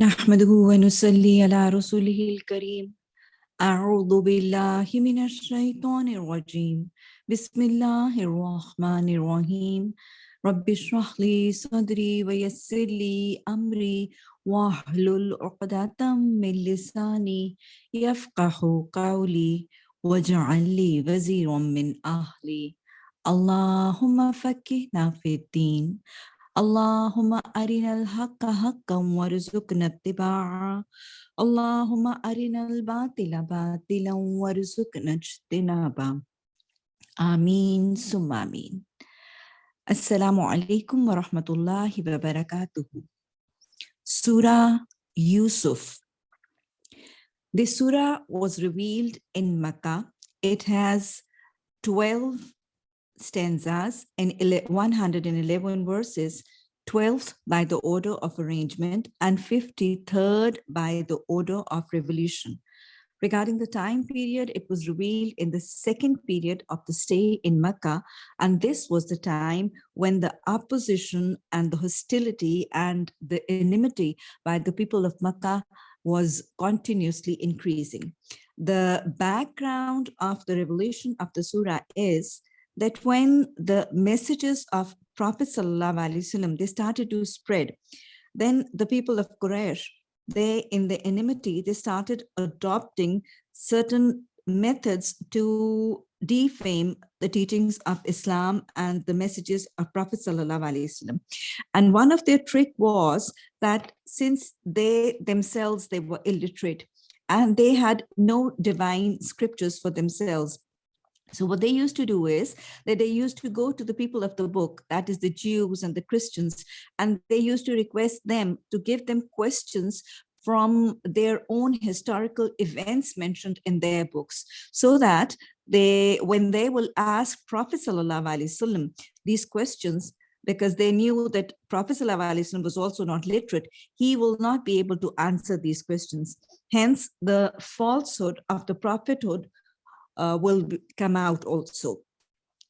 نحمده ونصلي على رسوله الكريم. أعوذ بالله من الشيطان الرجيم. بسم الله الرحمن الرحيم. رب اشرح لي صدري ويسر لي أمري واحلل عقدة من لساني يفقه قولي واجعل لي وزيرا من أهلي. اللهم فكهنا في الدين. اللهم أرنا الحق حقا وارزقنا اتباعه. اللهم أرنا الباطل باطلا وارزقنا اجتنابه. آمين ثم آمين. السلام عليكم ورحمة الله وبركاته. Surah Yusuf This surah was revealed in Makkah. It has 12 stanzas and 111 verses, 12th by the order of arrangement and 53rd by the order of revelation. Regarding the time period, it was revealed in the second period of the stay in Mecca, and this was the time when the opposition and the hostility and the enmity by the people of Mecca was continuously increasing. The background of the revelation of the surah is that when the messages of Prophet Wasallam they started to spread, then the people of Quraysh, they in the enmity, they started adopting certain methods to defame the teachings of Islam and the messages of Prophet Wasallam. And one of their trick was that since they themselves, they were illiterate and they had no divine scriptures for themselves, so what they used to do is that they used to go to the people of the book, that is the Jews and the Christians, and they used to request them to give them questions from their own historical events mentioned in their books so that they when they will ask prophet sallallahu alaihi wasallam these questions because they knew that prophet sallallahu alaihi wasallam was also not literate he will not be able to answer these questions. Hence the falsehood of the prophethood uh, will come out also.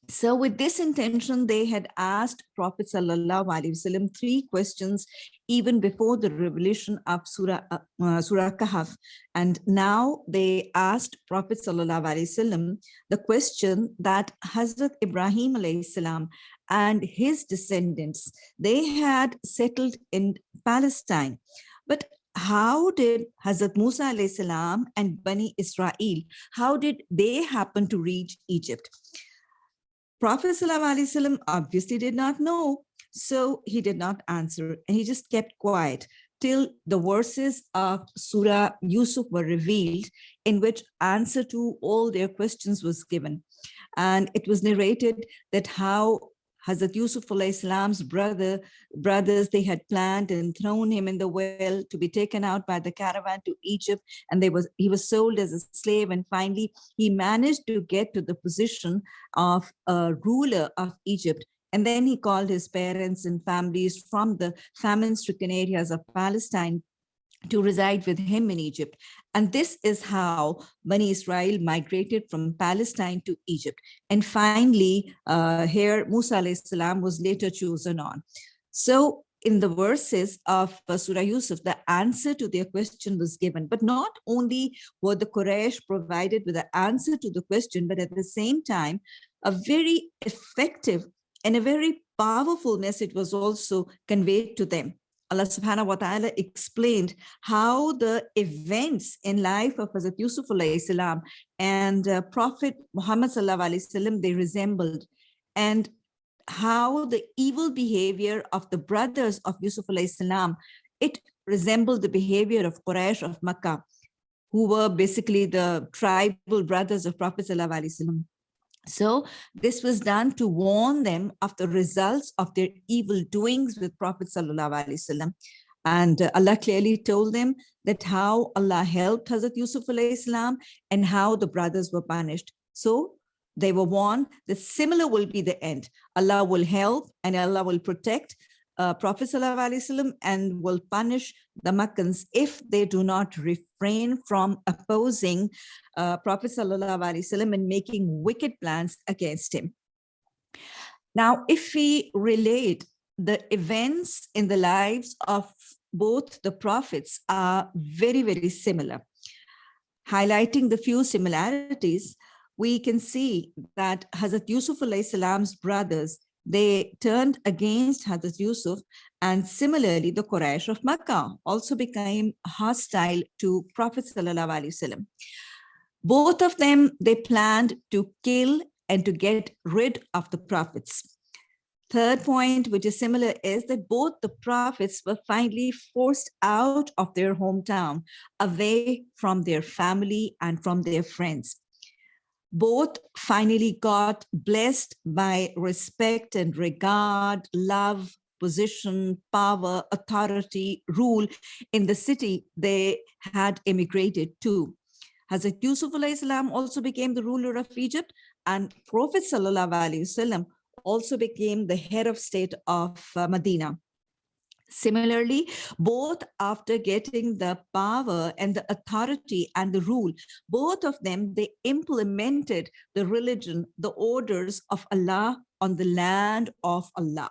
So with this intention, they had asked Prophet Wasallam three questions even before the revelation of Surah, uh, uh, Surah Kahf. And now they asked Prophet Wasallam the question that Hazrat Ibrahim Salam and his descendants, they had settled in Palestine. But how did Hazrat Musa salam and Bani Israel, how did they happen to reach Egypt? Prophet salam obviously did not know, so he did not answer and he just kept quiet till the verses of Surah Yusuf were revealed in which answer to all their questions was given. And it was narrated that how Hazrat Yusuf Islam's brother, brothers, they had planned and thrown him in the well to be taken out by the caravan to Egypt. And they was he was sold as a slave. And finally, he managed to get to the position of a ruler of Egypt. And then he called his parents and families from the famine-stricken areas of Palestine to reside with him in Egypt. And this is how Bani Israel migrated from Palestine to Egypt. And finally, uh, here Musa salam was later chosen on. So in the verses of uh, Surah Yusuf, the answer to their question was given. But not only were the Quraysh provided with the answer to the question, but at the same time, a very effective and a very powerful message was also conveyed to them. Allah subhanahu wa ta'ala explained how the events in life of Hazrat Yusuf salam and uh, Prophet Muhammad wasallam they resembled and how the evil behavior of the brothers of Yusuf salam it resembled the behavior of Quraysh of Makkah who were basically the tribal brothers of Prophet wasallam so this was done to warn them of the results of their evil doings with Prophet Sallallahu Alaihi Wasallam. And uh, Allah clearly told them that how Allah helped Hazrat Yusuf Islam and how the brothers were punished. So they were warned that similar will be the end. Allah will help and Allah will protect uh, Prophet ﷺ and will punish the Makkans if they do not refrain from opposing uh, Prophet ﷺ and making wicked plans against him. Now, if we relate the events in the lives of both the prophets are very, very similar. Highlighting the few similarities, we can see that Hazrat Yusuf salam's brothers, they turned against Hazrat Yusuf and similarly the Quraysh of Makkah also became hostile to Prophet Wasallam. Both of them, they planned to kill and to get rid of the prophets. Third point, which is similar, is that both the prophets were finally forced out of their hometown, away from their family and from their friends. Both finally got blessed by respect and regard, love, position, power, authority, rule in the city they had immigrated to. Hazrat Yusuf also became the ruler of Egypt and Prophet Sallallahu Alaihi Wasallam also became the head of state of uh, Medina. Similarly, both after getting the power and the authority and the rule, both of them, they implemented the religion, the orders of Allah on the land of Allah.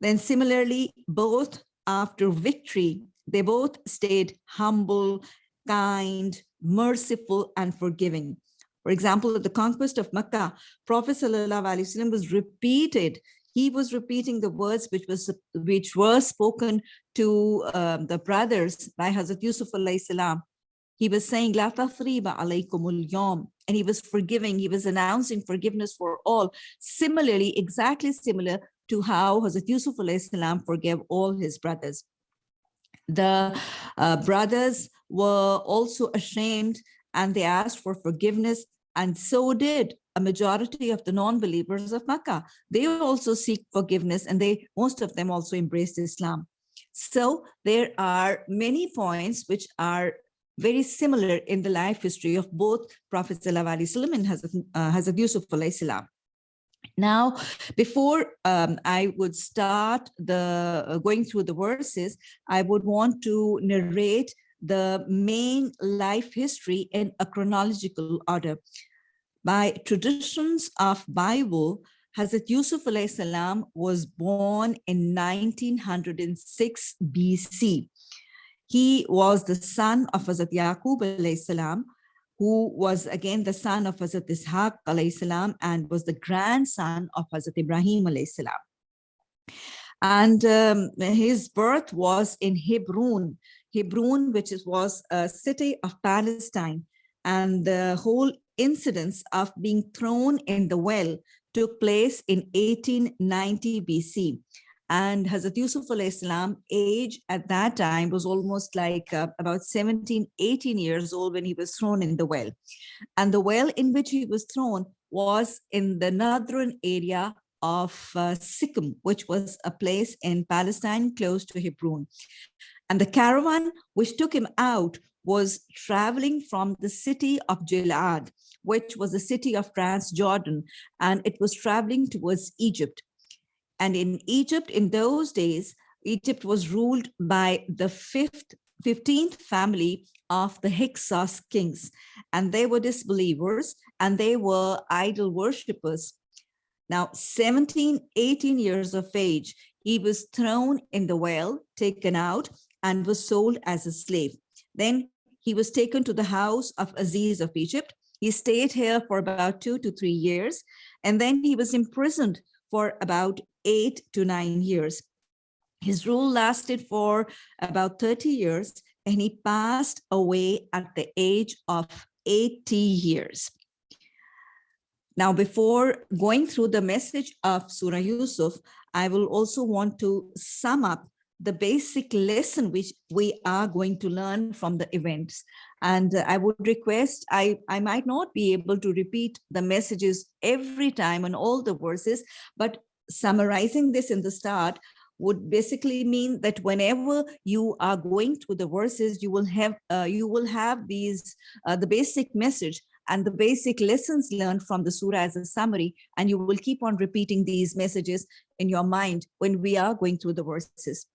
Then similarly, both after victory, they both stayed humble, kind, merciful, and forgiving. For example, at the conquest of Makkah, Prophet ﷺ was repeated. He was repeating the words which was which were spoken to um, the brothers by Hazrat Yusuf salam. He was saying, La alaykumul yom, and he was forgiving. He was announcing forgiveness for all. Similarly, exactly similar to how Hazrat Yusuf salam forgave all his brothers. The uh, brothers were also ashamed and they asked for forgiveness and so did majority of the non-believers of Makkah. They also seek forgiveness and they most of them also embraced Islam. So there are many points which are very similar in the life history of both Prophet Sallallahu and Hazrat, uh, Hazrat Yusuf salam. Now, before um, I would start the uh, going through the verses, I would want to narrate the main life history in a chronological order. By traditions of Bible, Hazrat Yusuf salam was born in 1906 BC. He was the son of Hazrat Yaqub salam, who was again the son of Hazrat Ishaq salam and was the grandson of Hazrat Ibrahim salam. And um, his birth was in Hebron, Hebron, which was a city of Palestine. And the whole incidents of being thrown in the well took place in 1890 BC. And Hazrat Yusuf al-Islam age at that time was almost like uh, about 17, 18 years old when he was thrown in the well. And the well in which he was thrown was in the northern area of uh, Sikkim, which was a place in Palestine close to Hebron. And the caravan which took him out was traveling from the city of Gilad, which was the city of Transjordan, and it was traveling towards Egypt. And in Egypt, in those days, Egypt was ruled by the fifth, 15th family of the Hyksos kings, and they were disbelievers and they were idol worshippers. Now, 17, 18 years of age, he was thrown in the well, taken out, and was sold as a slave. Then he was taken to the house of Aziz of Egypt. He stayed here for about two to three years, and then he was imprisoned for about eight to nine years. His rule lasted for about 30 years, and he passed away at the age of 80 years. Now, before going through the message of Surah Yusuf, I will also want to sum up the basic lesson which we are going to learn from the events. And I would request, I, I might not be able to repeat the messages every time on all the verses, but summarizing this in the start would basically mean that whenever you are going through the verses, you will have uh, you will have these uh, the basic message and the basic lessons learned from the surah as a summary, and you will keep on repeating these messages in your mind when we are going through the verses.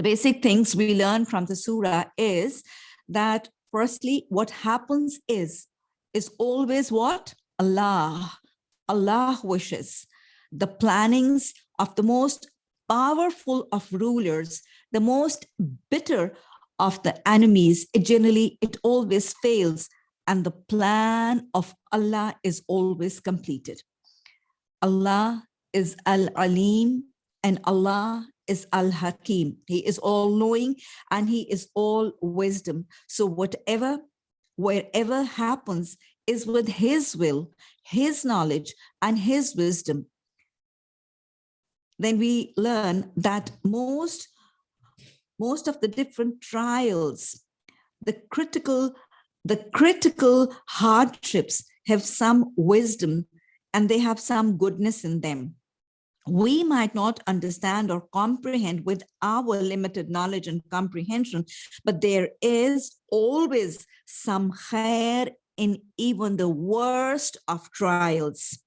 The basic things we learn from the surah is that firstly, what happens is, is always what? Allah. Allah wishes. The plannings of the most powerful of rulers, the most bitter of the enemies, it generally, it always fails and the plan of Allah is always completed. Allah is Al-Alim and Allah is Al-Hakim. He is all-knowing and he is all wisdom. So whatever, wherever happens is with his will, his knowledge and his wisdom. Then we learn that most, most of the different trials, the critical, the critical hardships have some wisdom and they have some goodness in them we might not understand or comprehend with our limited knowledge and comprehension, but there is always some khair in even the worst of trials.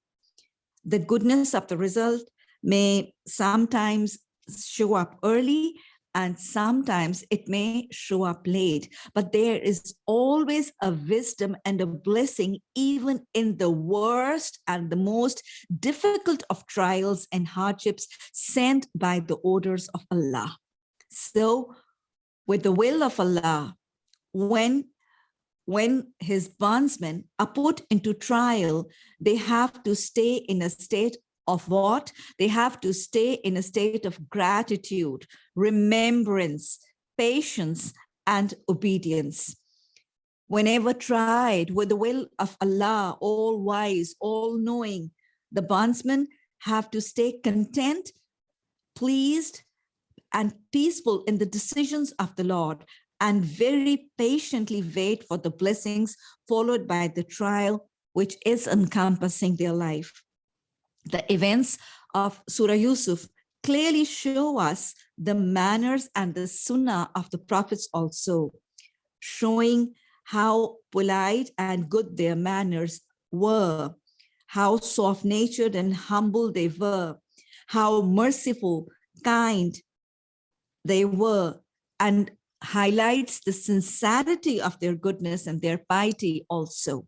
The goodness of the result may sometimes show up early and sometimes it may show up late, but there is always a wisdom and a blessing, even in the worst and the most difficult of trials and hardships sent by the orders of Allah. So with the will of Allah, when when his bondsmen are put into trial, they have to stay in a state of what? They have to stay in a state of gratitude, remembrance, patience, and obedience. Whenever tried with the will of Allah, all wise, all knowing, the bondsmen have to stay content, pleased, and peaceful in the decisions of the Lord and very patiently wait for the blessings followed by the trial which is encompassing their life the events of Surah Yusuf clearly show us the manners and the sunnah of the prophets also, showing how polite and good their manners were, how soft-natured and humble they were, how merciful, kind they were, and highlights the sincerity of their goodness and their piety also.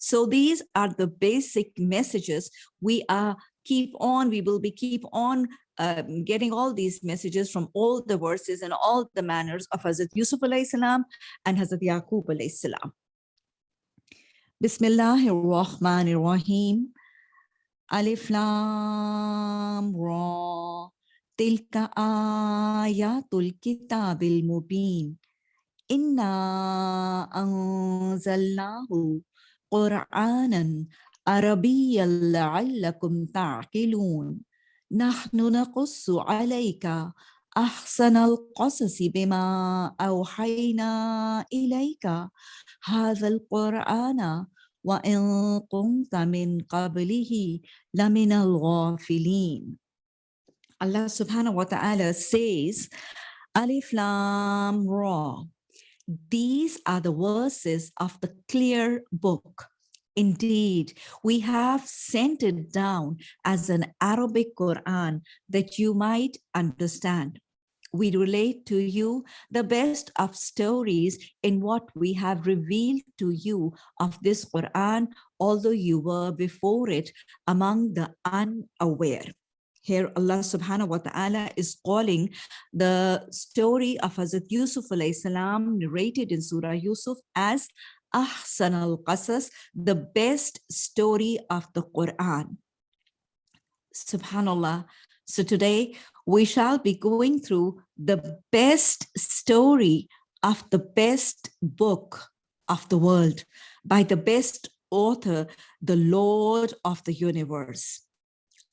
So these are the basic messages we are keep on, we will be keep on um, getting all these messages from all the verses and all the manners of Hazrat Yusuf alayhi salam and Hazrat Yaqub alayhi salam. Bismillahir Rahmanir Rahim. Alif Lam Ra. Tilka ayatul kitabil mubin. Inna anzalnahu قرآنا عربيا لعلكم تعقلون. نحن نقص عليك أحسن القصص بما أوحينا إليك. هذا القرآن وإن كنت من قبله لمن الغافلين. Allah subhanahu wa ta'ala says, Alif Lam Ra, These are the verses of the clear book. Indeed, we have sent it down as an Arabic Quran that you might understand. We relate to you the best of stories in what we have revealed to you of this Quran, although you were before it among the unaware. Here Allah subhanahu wa ta'ala is calling the story of Hazrat Yusuf alayhi salam narrated in Surah Yusuf as Ahsan al-Qasas, the best story of the Quran. Subhanallah. So today we shall be going through the best story of the best book of the world by the best author, the Lord of the universe.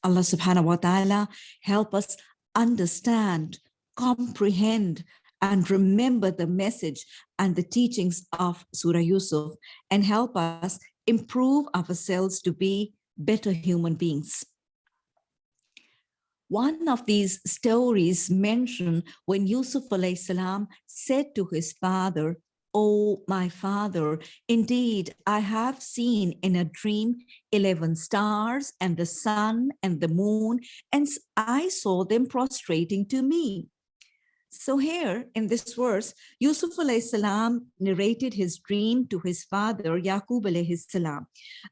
Allah subhanahu wa ta'ala help us understand, comprehend, and remember the message and the teachings of Surah Yusuf and help us improve ourselves to be better human beings. One of these stories mentioned when Yusuf salam said to his father, Oh, my father, indeed, I have seen in a dream 11 stars and the sun and the moon, and I saw them prostrating to me. So here in this verse, Yusuf salam narrated his dream to his father, Yaqub salam.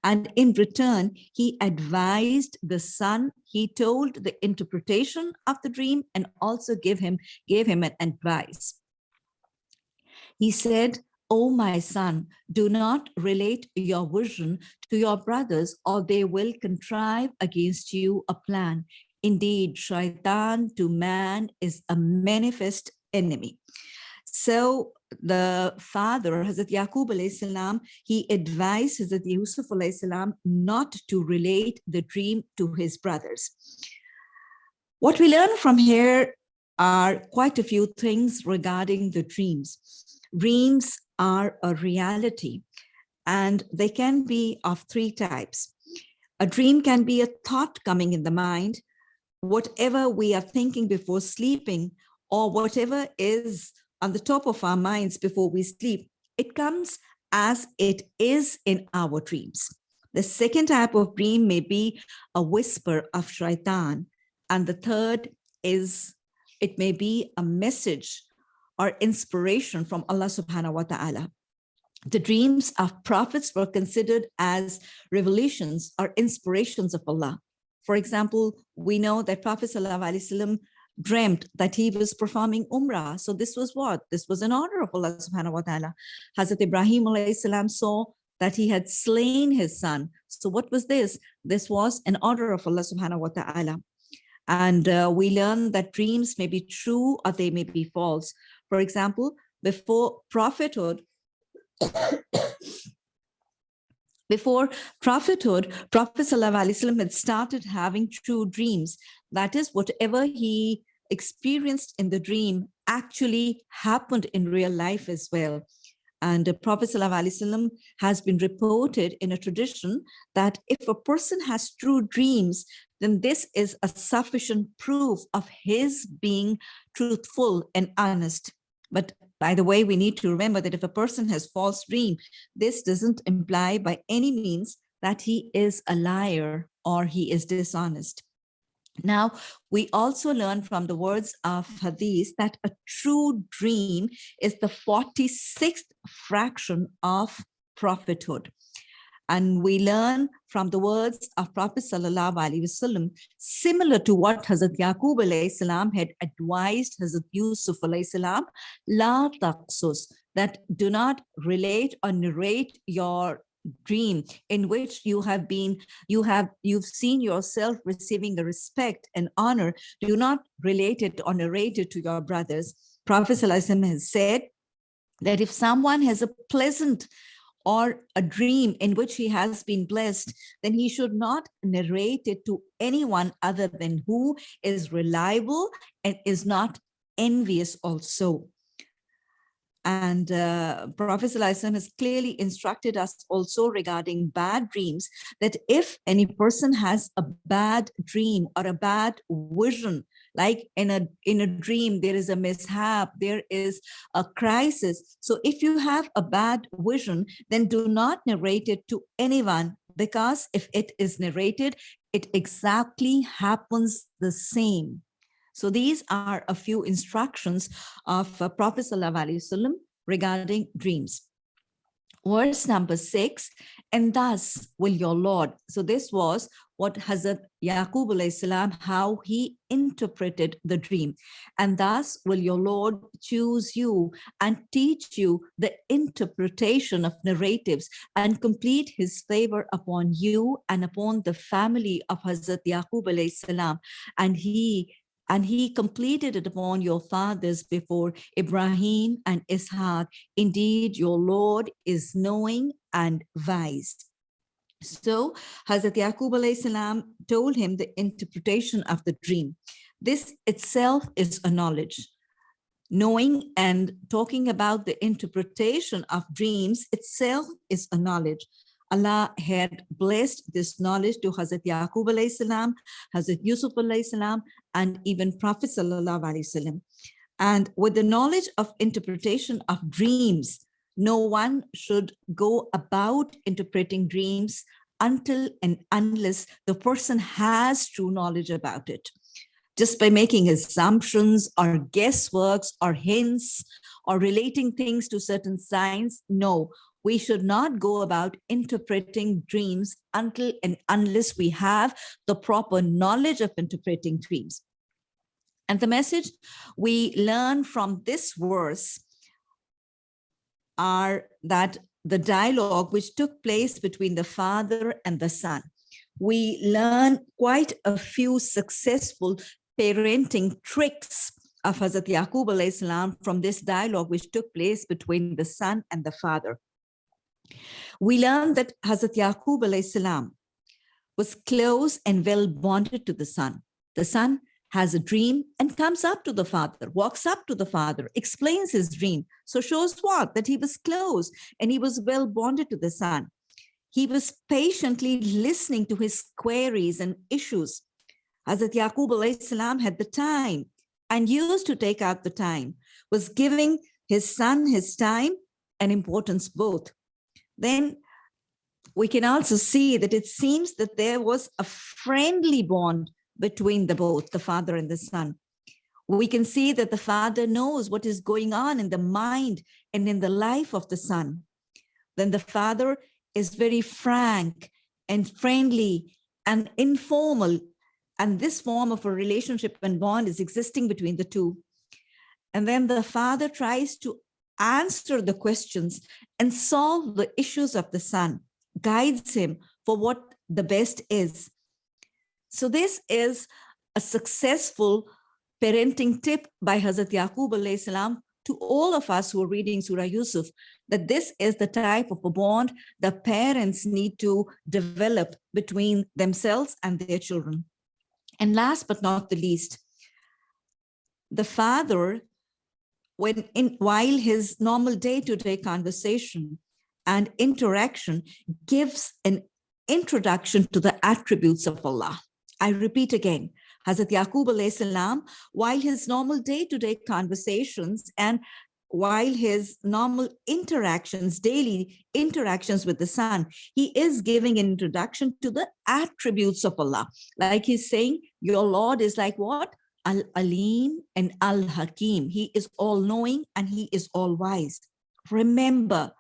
And in return, he advised the son, he told the interpretation of the dream and also gave him, gave him an advice. He said, O my son, do not relate your vision to your brothers or they will contrive against you a plan. Indeed, shaitan to man is a manifest enemy. So the father, Hazrat Yaqub salam, he advised Hazrat Yusuf salam not to relate the dream to his brothers. What we learn from here are quite a few things regarding the dreams. Dreams are a reality and they can be of three types. A dream can be a thought coming in the mind, whatever we are thinking before sleeping or whatever is on the top of our minds before we sleep, it comes as it is in our dreams. The second type of dream may be a whisper of shaitan. And the third is, it may be a message or inspiration from Allah subhanahu wa ta'ala. The dreams of prophets were considered as revelations or inspirations of Allah. For example, we know that Prophet ﷺ dreamt that he was performing Umrah. So this was what? This was an order of Allah subhanahu wa ta'ala. Hazrat Ibrahim salam saw that he had slain his son. So what was this? This was an order of Allah subhanahu wa ta'ala. And uh, we learn that dreams may be true or they may be false. For example, before prophethood, before prophethood, Prophet ﷺ had started having true dreams. That is, whatever he experienced in the dream actually happened in real life as well. And Prophet ﷺ has been reported in a tradition that if a person has true dreams, then this is a sufficient proof of his being truthful and honest. But by the way, we need to remember that if a person has false dream, this doesn't imply by any means that he is a liar or he is dishonest. Now, we also learn from the words of Hadith that a true dream is the 46th fraction of prophethood. And we learn from the words of Prophet Wasallam, similar to what Hazrat Yaqub salam had advised Hazrat Yusuf salam, la taqsus, that do not relate or narrate your dream in which you have been you have you've seen yourself receiving the respect and honor do not relate it or narrate it to your brothers prophet has said that if someone has a pleasant or a dream in which he has been blessed, then he should not narrate it to anyone other than who is reliable and is not envious also. And uh, Prophet has clearly instructed us also regarding bad dreams, that if any person has a bad dream or a bad vision, like in a in a dream there is a mishap there is a crisis. So if you have a bad vision then do not narrate it to anyone because if it is narrated it exactly happens the same so these are a few instructions of uh, prophet sallallahu regarding dreams verse number six and thus will your lord so this was what Hazrat Yaqub salam, how he interpreted the dream. And thus will your Lord choose you and teach you the interpretation of narratives and complete his favor upon you and upon the family of Hazrat Yaqub salam. And he and he completed it upon your fathers before Ibrahim and Ishaq. Indeed, your Lord is knowing and wise. So Hazrat Yaqub salam told him the interpretation of the dream. This itself is a knowledge. Knowing and talking about the interpretation of dreams itself is a knowledge. Allah had blessed this knowledge to Hazrat Yaqub salam, Hazrat Yusuf salam, and even Prophet sallallahu alaihi wasallam. And with the knowledge of interpretation of dreams, no one should go about interpreting dreams until and unless the person has true knowledge about it. just by making assumptions or guessworks or hints or relating things to certain signs. No, we should not go about interpreting dreams until and unless we have the proper knowledge of interpreting dreams. And the message we learn from this verse are that the dialogue which took place between the father and the son. We learn quite a few successful parenting tricks of Hazrat Yaqub salam from this dialogue which took place between the son and the father. We learn that Hazrat Yaqub was close and well bonded to the son. The son has a dream and comes up to the father, walks up to the father, explains his dream. So shows what? That he was close and he was well bonded to the son. He was patiently listening to his queries and issues. Hazrat Yaqub had the time and used to take out the time, was giving his son his time and importance both. Then we can also see that it seems that there was a friendly bond between the both, the father and the son. We can see that the father knows what is going on in the mind and in the life of the son. Then the father is very frank and friendly and informal. And this form of a relationship and bond is existing between the two. And then the father tries to answer the questions and solve the issues of the son, guides him for what the best is. So this is a successful parenting tip by Hazrat Yaqub to all of us who are reading Surah Yusuf, that this is the type of a bond the parents need to develop between themselves and their children. And last but not the least, the father, when in while his normal day-to-day -day conversation and interaction gives an introduction to the attributes of Allah. I repeat again, Hazrat Yaqub salam, while his normal day-to-day -day conversations and while his normal interactions, daily interactions with the son, he is giving an introduction to the attributes of Allah. Like he's saying, your Lord is like what? Al-Alim and Al-Hakim. He is all-knowing and he is all-wise. Remember,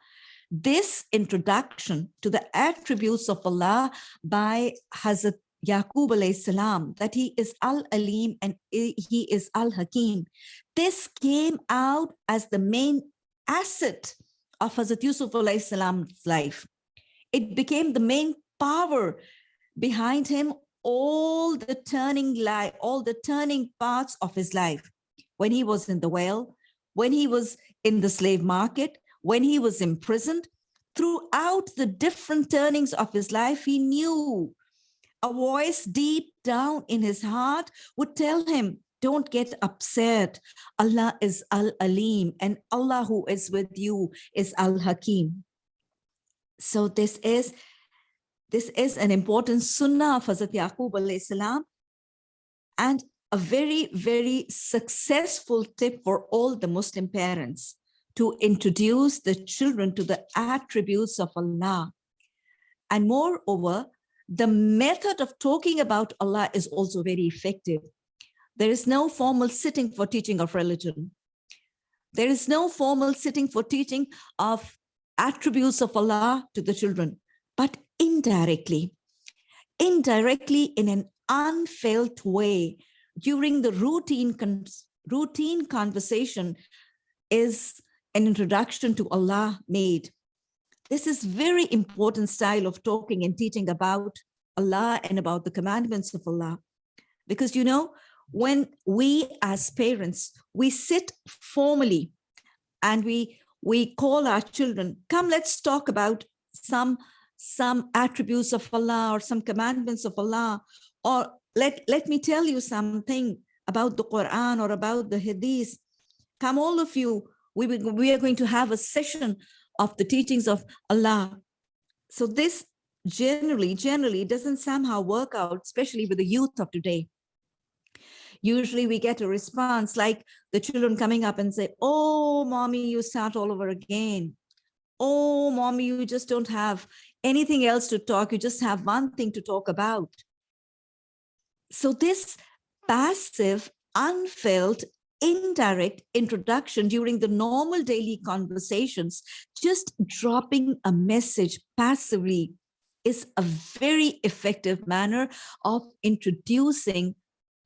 this introduction to the attributes of Allah by Hazrat Yaqub alayhi salam, that he is Al-Alim and he is Al-Hakim. This came out as the main asset of Hazrat Yusuf alayhi salam's life. It became the main power behind him all the turning light, all the turning parts of his life. When he was in the well, when he was in the slave market, when he was imprisoned, throughout the different turnings of his life, he knew a voice deep down in his heart would tell him, don't get upset. Allah is Al-Alim and Allah who is with you is Al-Hakim. So this is this is an important sunnah of Hazrat Yaqub and a very, very successful tip for all the Muslim parents to introduce the children to the attributes of Allah. And moreover, the method of talking about Allah is also very effective. There is no formal sitting for teaching of religion. There is no formal sitting for teaching of attributes of Allah to the children, but indirectly, indirectly in an unfelt way during the routine, con routine conversation is an introduction to Allah made. This is very important style of talking and teaching about Allah and about the commandments of Allah. Because, you know, when we as parents, we sit formally and we, we call our children, come, let's talk about some, some attributes of Allah or some commandments of Allah, or let, let me tell you something about the Quran or about the Hadith. Come all of you, we, we are going to have a session of the teachings of Allah. So this generally, generally doesn't somehow work out, especially with the youth of today. Usually we get a response like the children coming up and say, oh, mommy, you start all over again. Oh, mommy, you just don't have anything else to talk. You just have one thing to talk about. So this passive, unfelt, indirect introduction during the normal daily conversations, just dropping a message passively is a very effective manner of introducing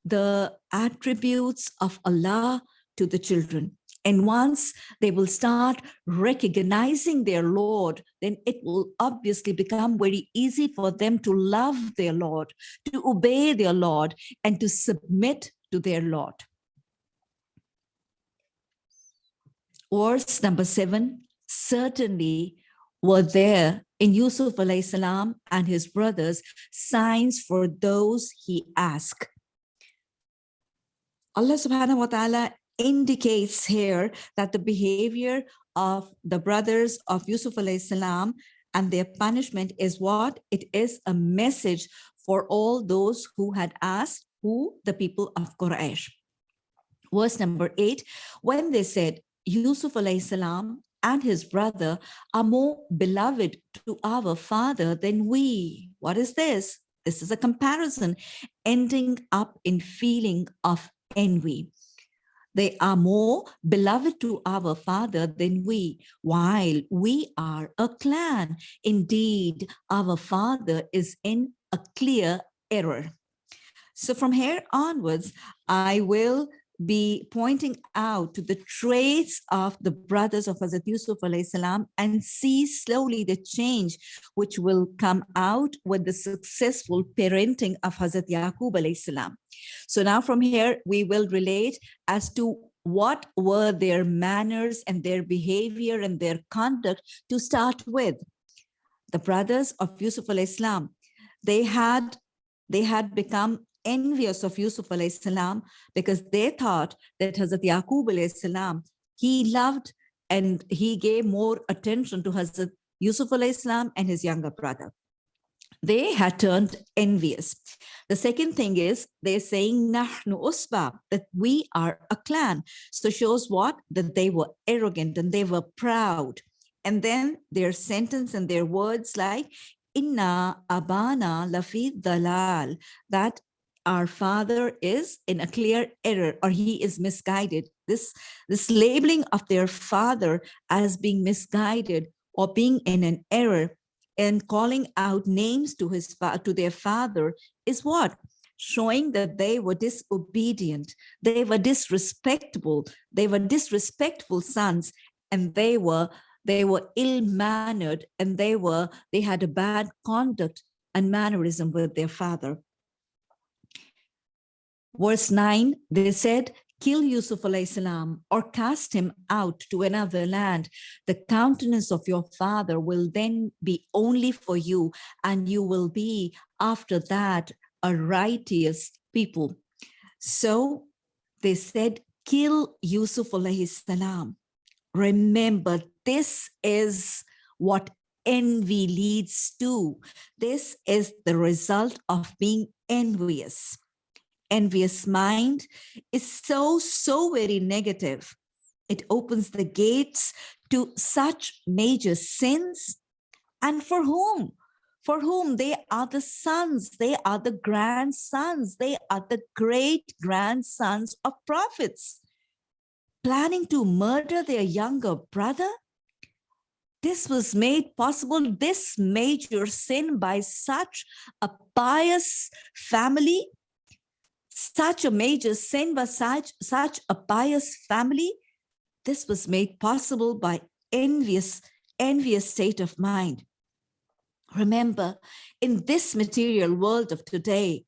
the attributes of Allah to the children. And once they will start recognizing their Lord, then it will obviously become very easy for them to love their Lord, to obey their Lord, and to submit to their Lord. Verse number seven, certainly were there in Yusuf salam and his brothers signs for those he asked. Allah subhanahu wa ta'ala indicates here that the behavior of the brothers of Yusuf salam and their punishment is what? It is a message for all those who had asked who the people of Quraysh. Verse number eight, when they said, Yusuf salam and his brother are more beloved to our father than we. What is this? This is a comparison ending up in feeling of envy. They are more beloved to our father than we, while we are a clan. Indeed, our father is in a clear error. So from here onwards, I will be pointing out to the traits of the brothers of Hazrat Yusuf salam and see slowly the change which will come out with the successful parenting of Hazrat Yaqub salam. So now from here, we will relate as to what were their manners and their behavior and their conduct to start with. The brothers of Yusuf salam, they had they had become envious of Yusuf salam because they thought that Hazrat Yaqub salam, he loved and he gave more attention to Hazrat Yusuf salam and his younger brother. They had turned envious. The second thing is they're saying Nahnu Usba, that we are a clan. So shows what? That they were arrogant and they were proud. And then their sentence and their words like Inna Abana Lafi Dalal, that our father is in a clear error or he is misguided. This, this labeling of their father as being misguided or being in an error and calling out names to his to their father is what? Showing that they were disobedient, they were disrespectful, they were disrespectful sons, and they were they were ill-mannered and they were they had a bad conduct and mannerism with their father. Verse 9, they said, kill Yusuf salam or cast him out to another land. The countenance of your father will then be only for you, and you will be after that a righteous people. So they said, kill Yusuf salam. Remember, this is what envy leads to. This is the result of being envious envious mind is so, so very negative. It opens the gates to such major sins. And for whom? For whom they are the sons, they are the grandsons, they are the great grandsons of prophets. Planning to murder their younger brother? This was made possible, this major sin by such a pious family such a major sin was such, such a pious family, this was made possible by envious, envious state of mind. Remember, in this material world of today,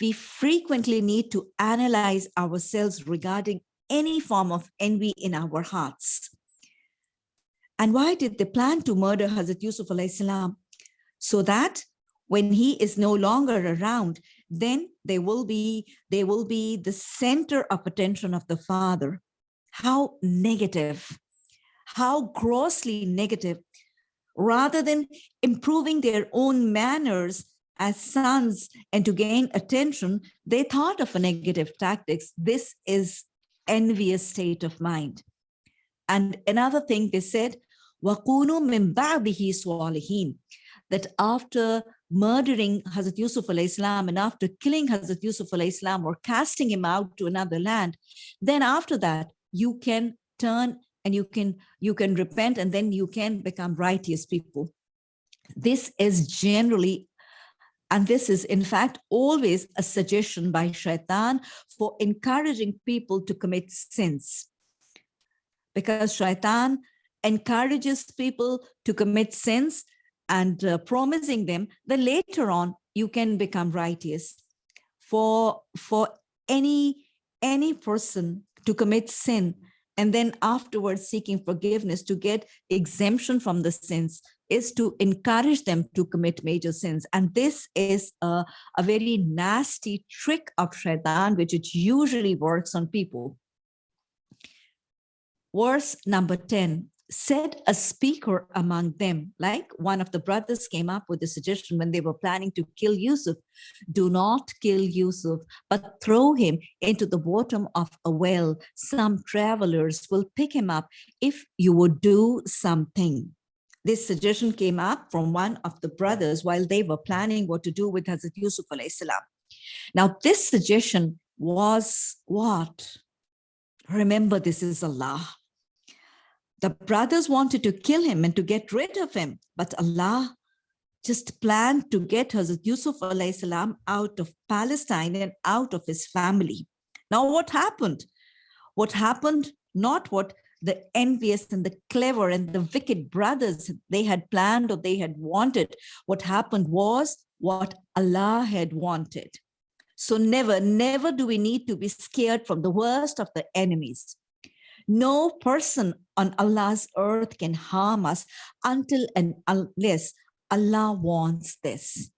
we frequently need to analyze ourselves regarding any form of envy in our hearts. And why did they plan to murder Hazrat Yusuf salam? So that when he is no longer around, then they will be they will be the center of attention of the father. How negative how grossly negative. Rather than improving their own manners as sons and to gain attention they thought of a negative tactics. This is envious state of mind. And another thing they said that after murdering Hazrat Yusuf alayhi salam and after killing Hazrat Yusuf alayhi salam or casting him out to another land, then after that you can turn and you can you can repent and then you can become righteous people. This is generally and this is in fact always a suggestion by shaitan for encouraging people to commit sins. Because shaitan encourages people to commit sins and uh, promising them that later on you can become righteous. For, for any, any person to commit sin and then afterwards seeking forgiveness to get exemption from the sins is to encourage them to commit major sins. And this is a, a very nasty trick of shaitan, which it usually works on people. Verse number 10, said a speaker among them, like one of the brothers came up with a suggestion when they were planning to kill Yusuf, do not kill Yusuf, but throw him into the bottom of a well. Some travelers will pick him up if you would do something. This suggestion came up from one of the brothers while they were planning what to do with Hazrat Yusuf salam. Now, this suggestion was what? Remember, this is Allah. The brothers wanted to kill him and to get rid of him, but Allah just planned to get Hazrat Yusuf salam out of Palestine and out of his family. Now, what happened? What happened, not what the envious and the clever and the wicked brothers they had planned or they had wanted. What happened was what Allah had wanted. So never, never do we need to be scared from the worst of the enemies. No person on Allah's earth can harm us until and unless Allah wants this.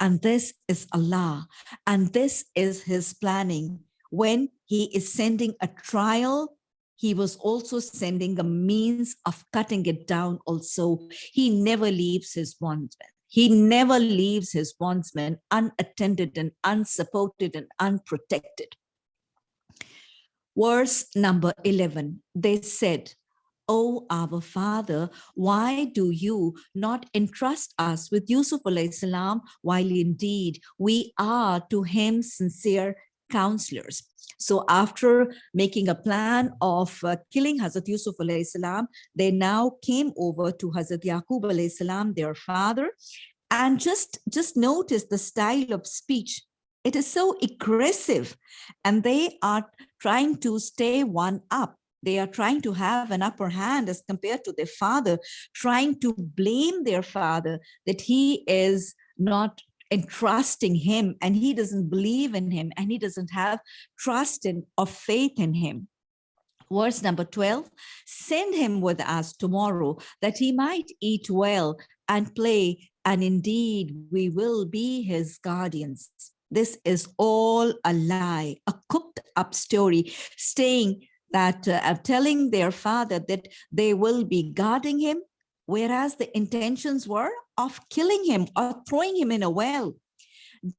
And this is Allah. And this is his planning. When he is sending a trial, he was also sending a means of cutting it down also. He never leaves his bondsmen. He never leaves his bondsmen unattended and unsupported and unprotected verse number 11, they said, O our father, why do you not entrust us with Yusuf salam while indeed we are to him sincere counselors? So after making a plan of uh, killing Hazrat Yusuf salam, they now came over to Hazrat Yaqub salam, their father, and just, just notice the style of speech it is so aggressive and they are trying to stay one up. They are trying to have an upper hand as compared to their father, trying to blame their father that he is not entrusting him and he doesn't believe in him and he doesn't have trust in or faith in him. Verse number 12, send him with us tomorrow that he might eat well and play and indeed we will be his guardians. This is all a lie, a cooked up story, saying that uh, telling their father that they will be guarding him, whereas the intentions were of killing him or throwing him in a well.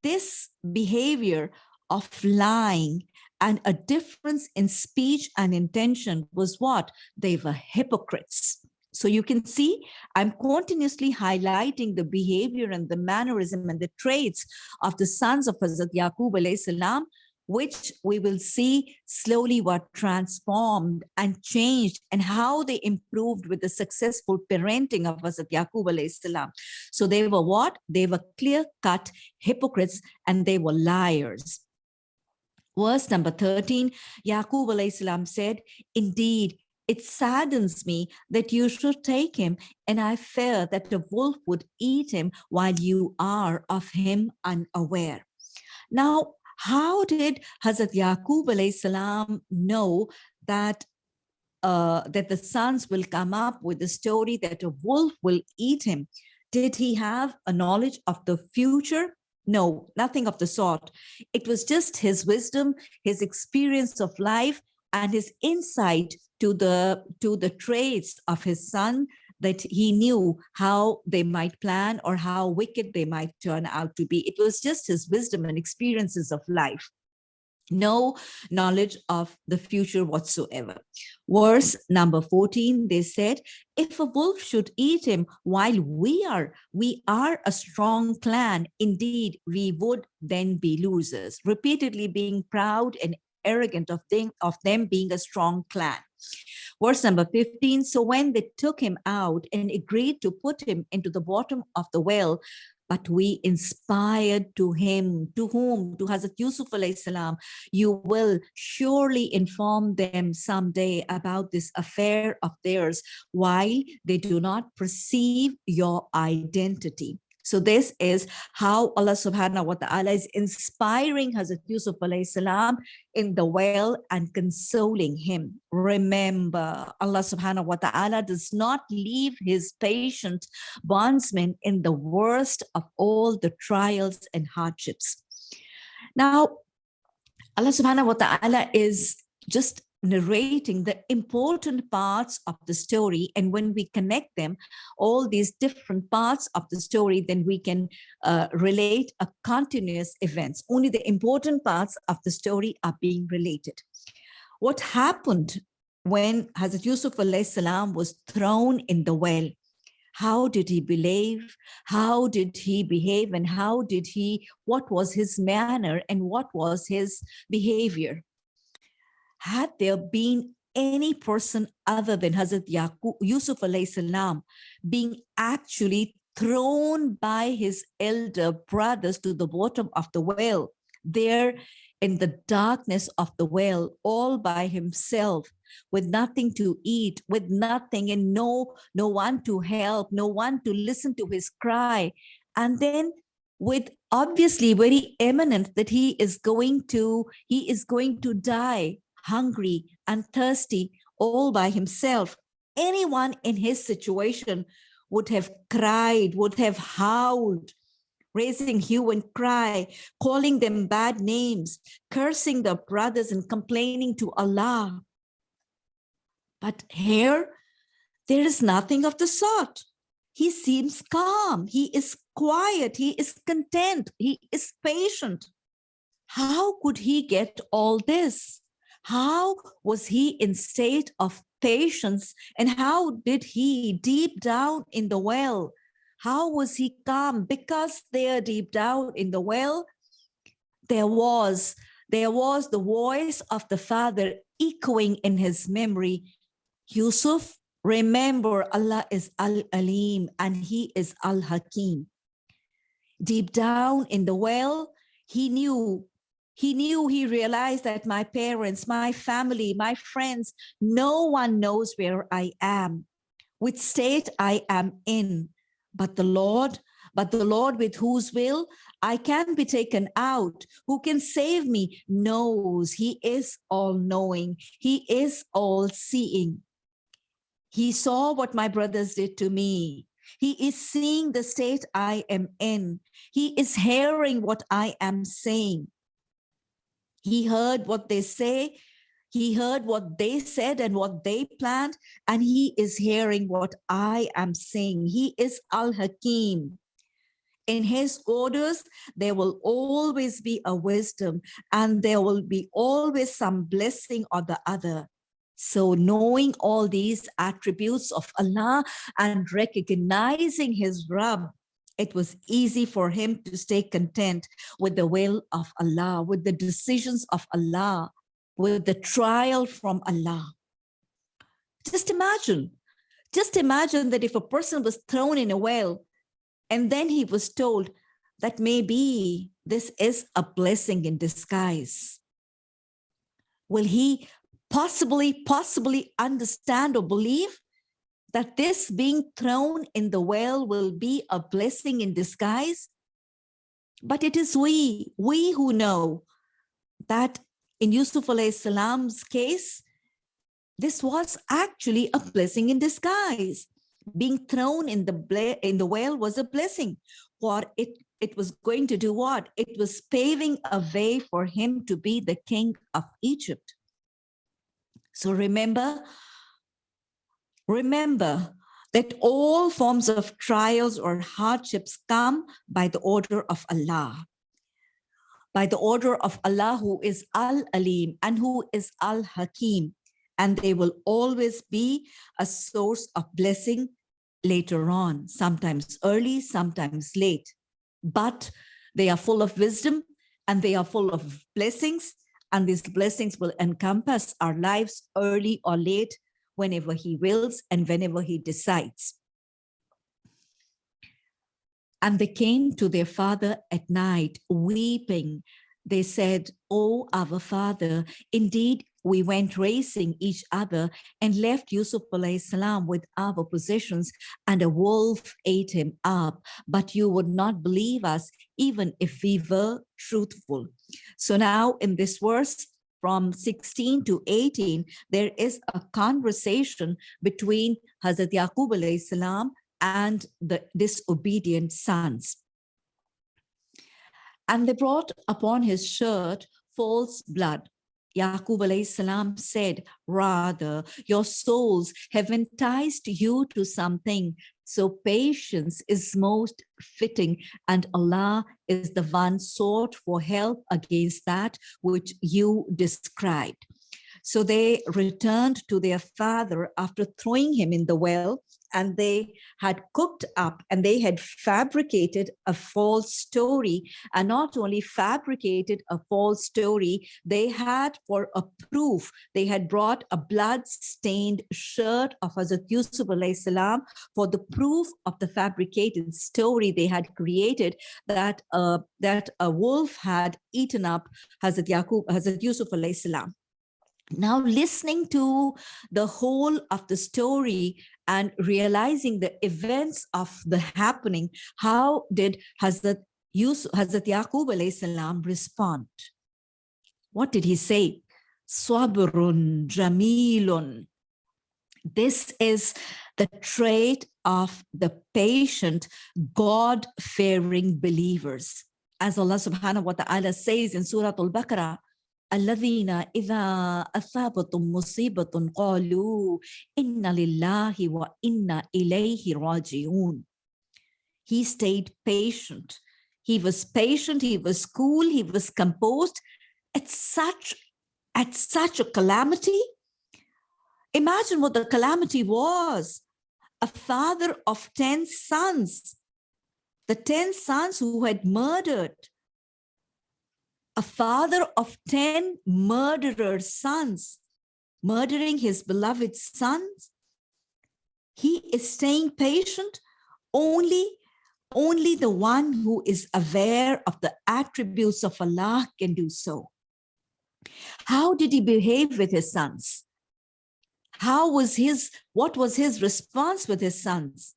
This behavior of lying and a difference in speech and intention was what? They were hypocrites. So you can see I'm continuously highlighting the behavior and the mannerism and the traits of the sons of Hazrat Yaqub salam, which we will see slowly were transformed and changed and how they improved with the successful parenting of Hazrat Yaqub salam. So they were what? They were clear-cut hypocrites and they were liars. Verse number 13, Yaqub salam said, indeed, it saddens me that you should take him, and I fear that the wolf would eat him while you are of him unaware. Now, how did Hazrat Yaqub salam know that uh, that the sons will come up with the story that a wolf will eat him? Did he have a knowledge of the future? No, nothing of the sort. It was just his wisdom, his experience of life, and his insight to the to the traits of his son that he knew how they might plan or how wicked they might turn out to be. It was just his wisdom and experiences of life. no knowledge of the future whatsoever. Verse number 14, they said, if a wolf should eat him while we are, we are a strong clan, indeed, we would then be losers, repeatedly being proud and arrogant of them, of them being a strong clan. Verse number 15, so when they took him out and agreed to put him into the bottom of the well, but we inspired to him, to whom, to Hazrat Yusuf salam, you will surely inform them someday about this affair of theirs while they do not perceive your identity. So this is how Allah subhanahu wa ta'ala is inspiring Hazrat Yusuf salam in the well and consoling him. Remember, Allah subhanahu wa ta'ala does not leave his patient bondsman in the worst of all the trials and hardships. Now, Allah subhanahu wa ta'ala is just narrating the important parts of the story. And when we connect them, all these different parts of the story, then we can uh, relate a continuous events. Only the important parts of the story are being related. What happened when Hazrat Yusuf salam was thrown in the well? How did he believe? How did he behave? And how did he, what was his manner and what was his behavior? Had there been any person other than Hazrat Yaqub, Yusuf salam being actually thrown by his elder brothers to the bottom of the well, there in the darkness of the well, all by himself, with nothing to eat, with nothing and no, no one to help, no one to listen to his cry. And then with obviously very eminent that he is going to, he is going to die hungry and thirsty all by himself. Anyone in his situation would have cried, would have howled, raising hue and cry, calling them bad names, cursing their brothers and complaining to Allah. But here, there is nothing of the sort. He seems calm, he is quiet, he is content, he is patient. How could he get all this? How was he in state of patience and how did he deep down in the well? How was he calm? Because there deep down in the well there was there was the voice of the father echoing in his memory. Yusuf remember allah is al-alim and he is al-hakim. Deep down in the well he knew he knew, he realized that my parents, my family, my friends, no one knows where I am, which state I am in. But the Lord, but the Lord with whose will I can be taken out, who can save me, knows he is all knowing. He is all seeing. He saw what my brothers did to me. He is seeing the state I am in. He is hearing what I am saying. He heard what they say. He heard what they said and what they planned, and he is hearing what I am saying. He is Al-Hakim. In his orders, there will always be a wisdom and there will be always some blessing or the other. So knowing all these attributes of Allah and recognizing his Rabb it was easy for him to stay content with the will of Allah, with the decisions of Allah, with the trial from Allah. Just imagine, just imagine that if a person was thrown in a well and then he was told that maybe this is a blessing in disguise. Will he possibly, possibly understand or believe that this being thrown in the well will be a blessing in disguise? But it is we, we who know that in Yusuf salam's case, this was actually a blessing in disguise. Being thrown in the in the well was a blessing, for it it was going to do what? It was paving a way for him to be the king of Egypt. So remember, Remember that all forms of trials or hardships come by the order of Allah. by the order of Allah who is Al-Alim and who is Al-Hakim. And they will always be a source of blessing later on, sometimes early, sometimes late. But they are full of wisdom and they are full of blessings and these blessings will encompass our lives early or late whenever he wills and whenever he decides. And they came to their father at night weeping. They said, Oh, our father, indeed we went racing each other and left Yusuf salam with our possessions and a wolf ate him up, but you would not believe us even if we were truthful. So now in this verse, from 16 to 18, there is a conversation between Hazrat Yaqub salam and the disobedient sons. And they brought upon his shirt false blood Yaqub salam said, rather, your souls have enticed you to something. So patience is most fitting and Allah is the one sought for help against that which you described. So they returned to their father after throwing him in the well and they had cooked up and they had fabricated a false story. And not only fabricated a false story they had for a proof they had brought a blood-stained shirt of Hazrat Yusuf salam for the proof of the fabricated story they had created that uh, that a wolf had eaten up Hazrat Yaqub Hazrat Yusuf salam now listening to the whole of the story and realizing the events of the happening, how did Hazrat, Yusuf, Hazrat Yaqub salam respond? What did he say? Swabrun jamilun. This is the trait of the patient, God-fearing believers. As Allah subhanahu wa ta'ala says in Surah Al-Baqarah, الذين إذا أصابتهم مصيبة قالوا إن لله وإنا إليه راجعون. He stayed patient. He was patient, he was cool, he was composed at such, at such a calamity. Imagine what the calamity was. A father of 10 sons, the 10 sons who had murdered a father of 10 murderer sons, murdering his beloved sons. He is staying patient only only the one who is aware of the attributes of Allah can do so. How did he behave with his sons? How was his, what was his response with his sons?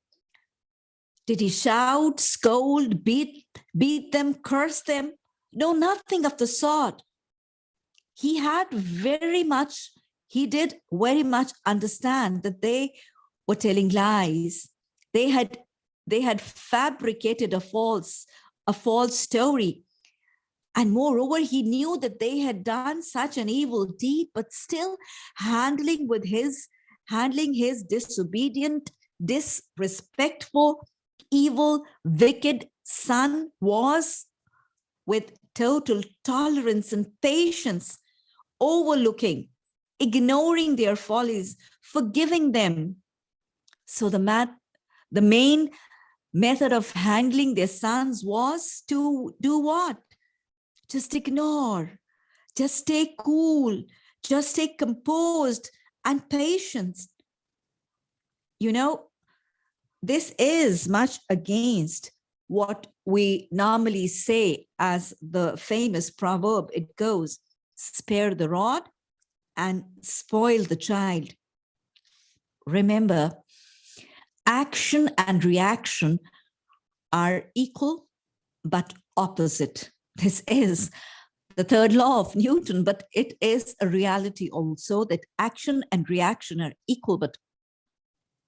Did he shout, scold, beat, beat them, curse them? No, nothing of the sort. He had very much, he did very much understand that they were telling lies. They had, they had fabricated a false, a false story. And moreover, he knew that they had done such an evil deed, but still handling with his, handling his disobedient, disrespectful, evil, wicked son was with total tolerance and patience, overlooking, ignoring their follies, forgiving them. So the, mat, the main method of handling their sons was to do what? Just ignore, just stay cool, just stay composed and patient. You know, this is much against what we normally say as the famous proverb, it goes, spare the rod and spoil the child. Remember, action and reaction are equal but opposite. This is the third law of Newton, but it is a reality also that action and reaction are equal but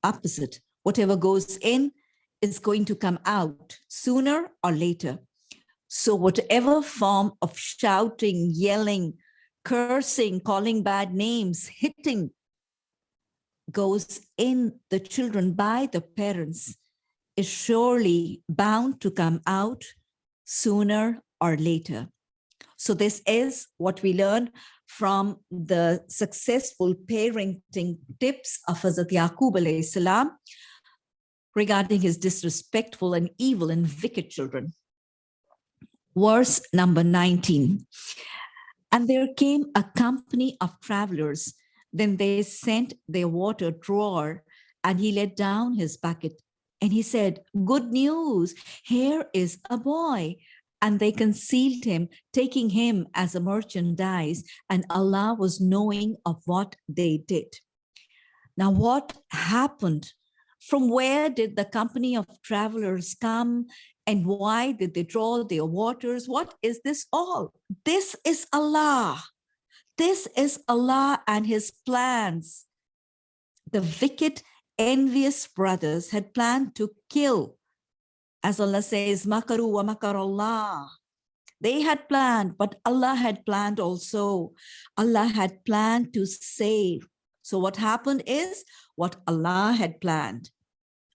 opposite. Whatever goes in is going to come out sooner or later. So whatever form of shouting, yelling, cursing, calling bad names, hitting goes in the children by the parents is surely bound to come out sooner or later. So this is what we learn from the successful parenting tips of Hazrat Yaqub salam regarding his disrespectful and evil and wicked children. Verse number 19. And there came a company of travelers. Then they sent their water drawer and he let down his bucket and he said, good news, here is a boy. And they concealed him, taking him as a merchandise, and Allah was knowing of what they did. Now, what happened? From where did the company of travelers come? And why did they draw their waters? What is this all? This is Allah. This is Allah and his plans. The wicked envious brothers had planned to kill. As Allah says, Makaru wa makar Allah. They had planned, but Allah had planned also. Allah had planned to save. So what happened is what Allah had planned.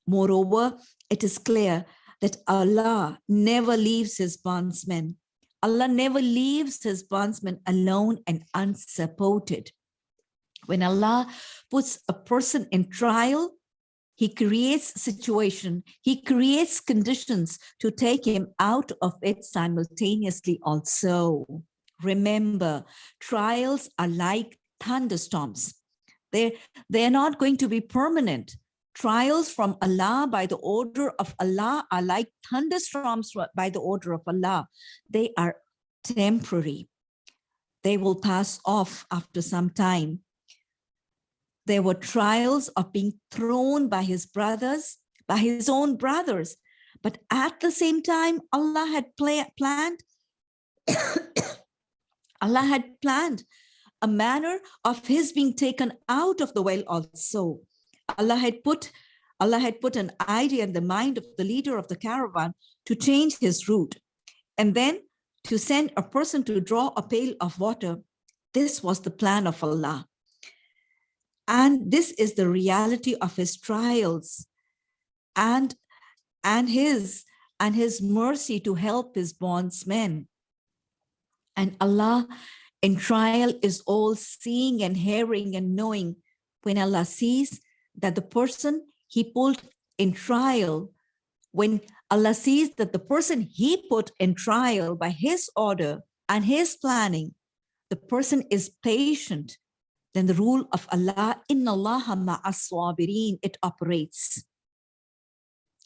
Moreover, it is clear that Allah never leaves his bondsmen. Allah never leaves his bondsmen alone and unsupported. When Allah puts a person in trial, he creates situation, he creates conditions to take him out of it simultaneously also. Remember, trials are like thunderstorms. They, they're not going to be permanent. Trials from Allah by the order of Allah are like thunderstorms by the order of Allah. They are temporary. They will pass off after some time. There were trials of being thrown by his brothers, by his own brothers. But at the same time, Allah had planned, Allah had planned a manner of his being taken out of the well also. Allah had put Allah had put an idea in the mind of the leader of the caravan to change his route and then to send a person to draw a pail of water. This was the plan of Allah. And this is the reality of his trials and, and his and his mercy to help his bondsmen. And Allah in trial is all seeing and hearing and knowing when Allah sees that the person he pulled in trial, when Allah sees that the person he put in trial by his order and his planning, the person is patient then the rule of Allah, inna Allah ma'as it operates.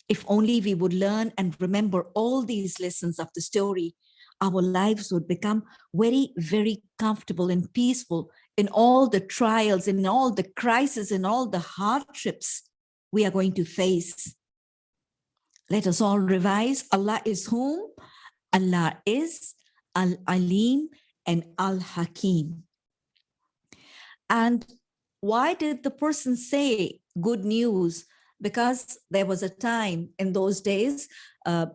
If only we would learn and remember all these lessons of the story, our lives would become very, very comfortable and peaceful in all the trials, in all the crises, in all the hardships we are going to face. Let us all revise. Allah is whom? Allah is Al-Alim and Al-Hakim. And why did the person say good news? Because there was a time in those days, uh,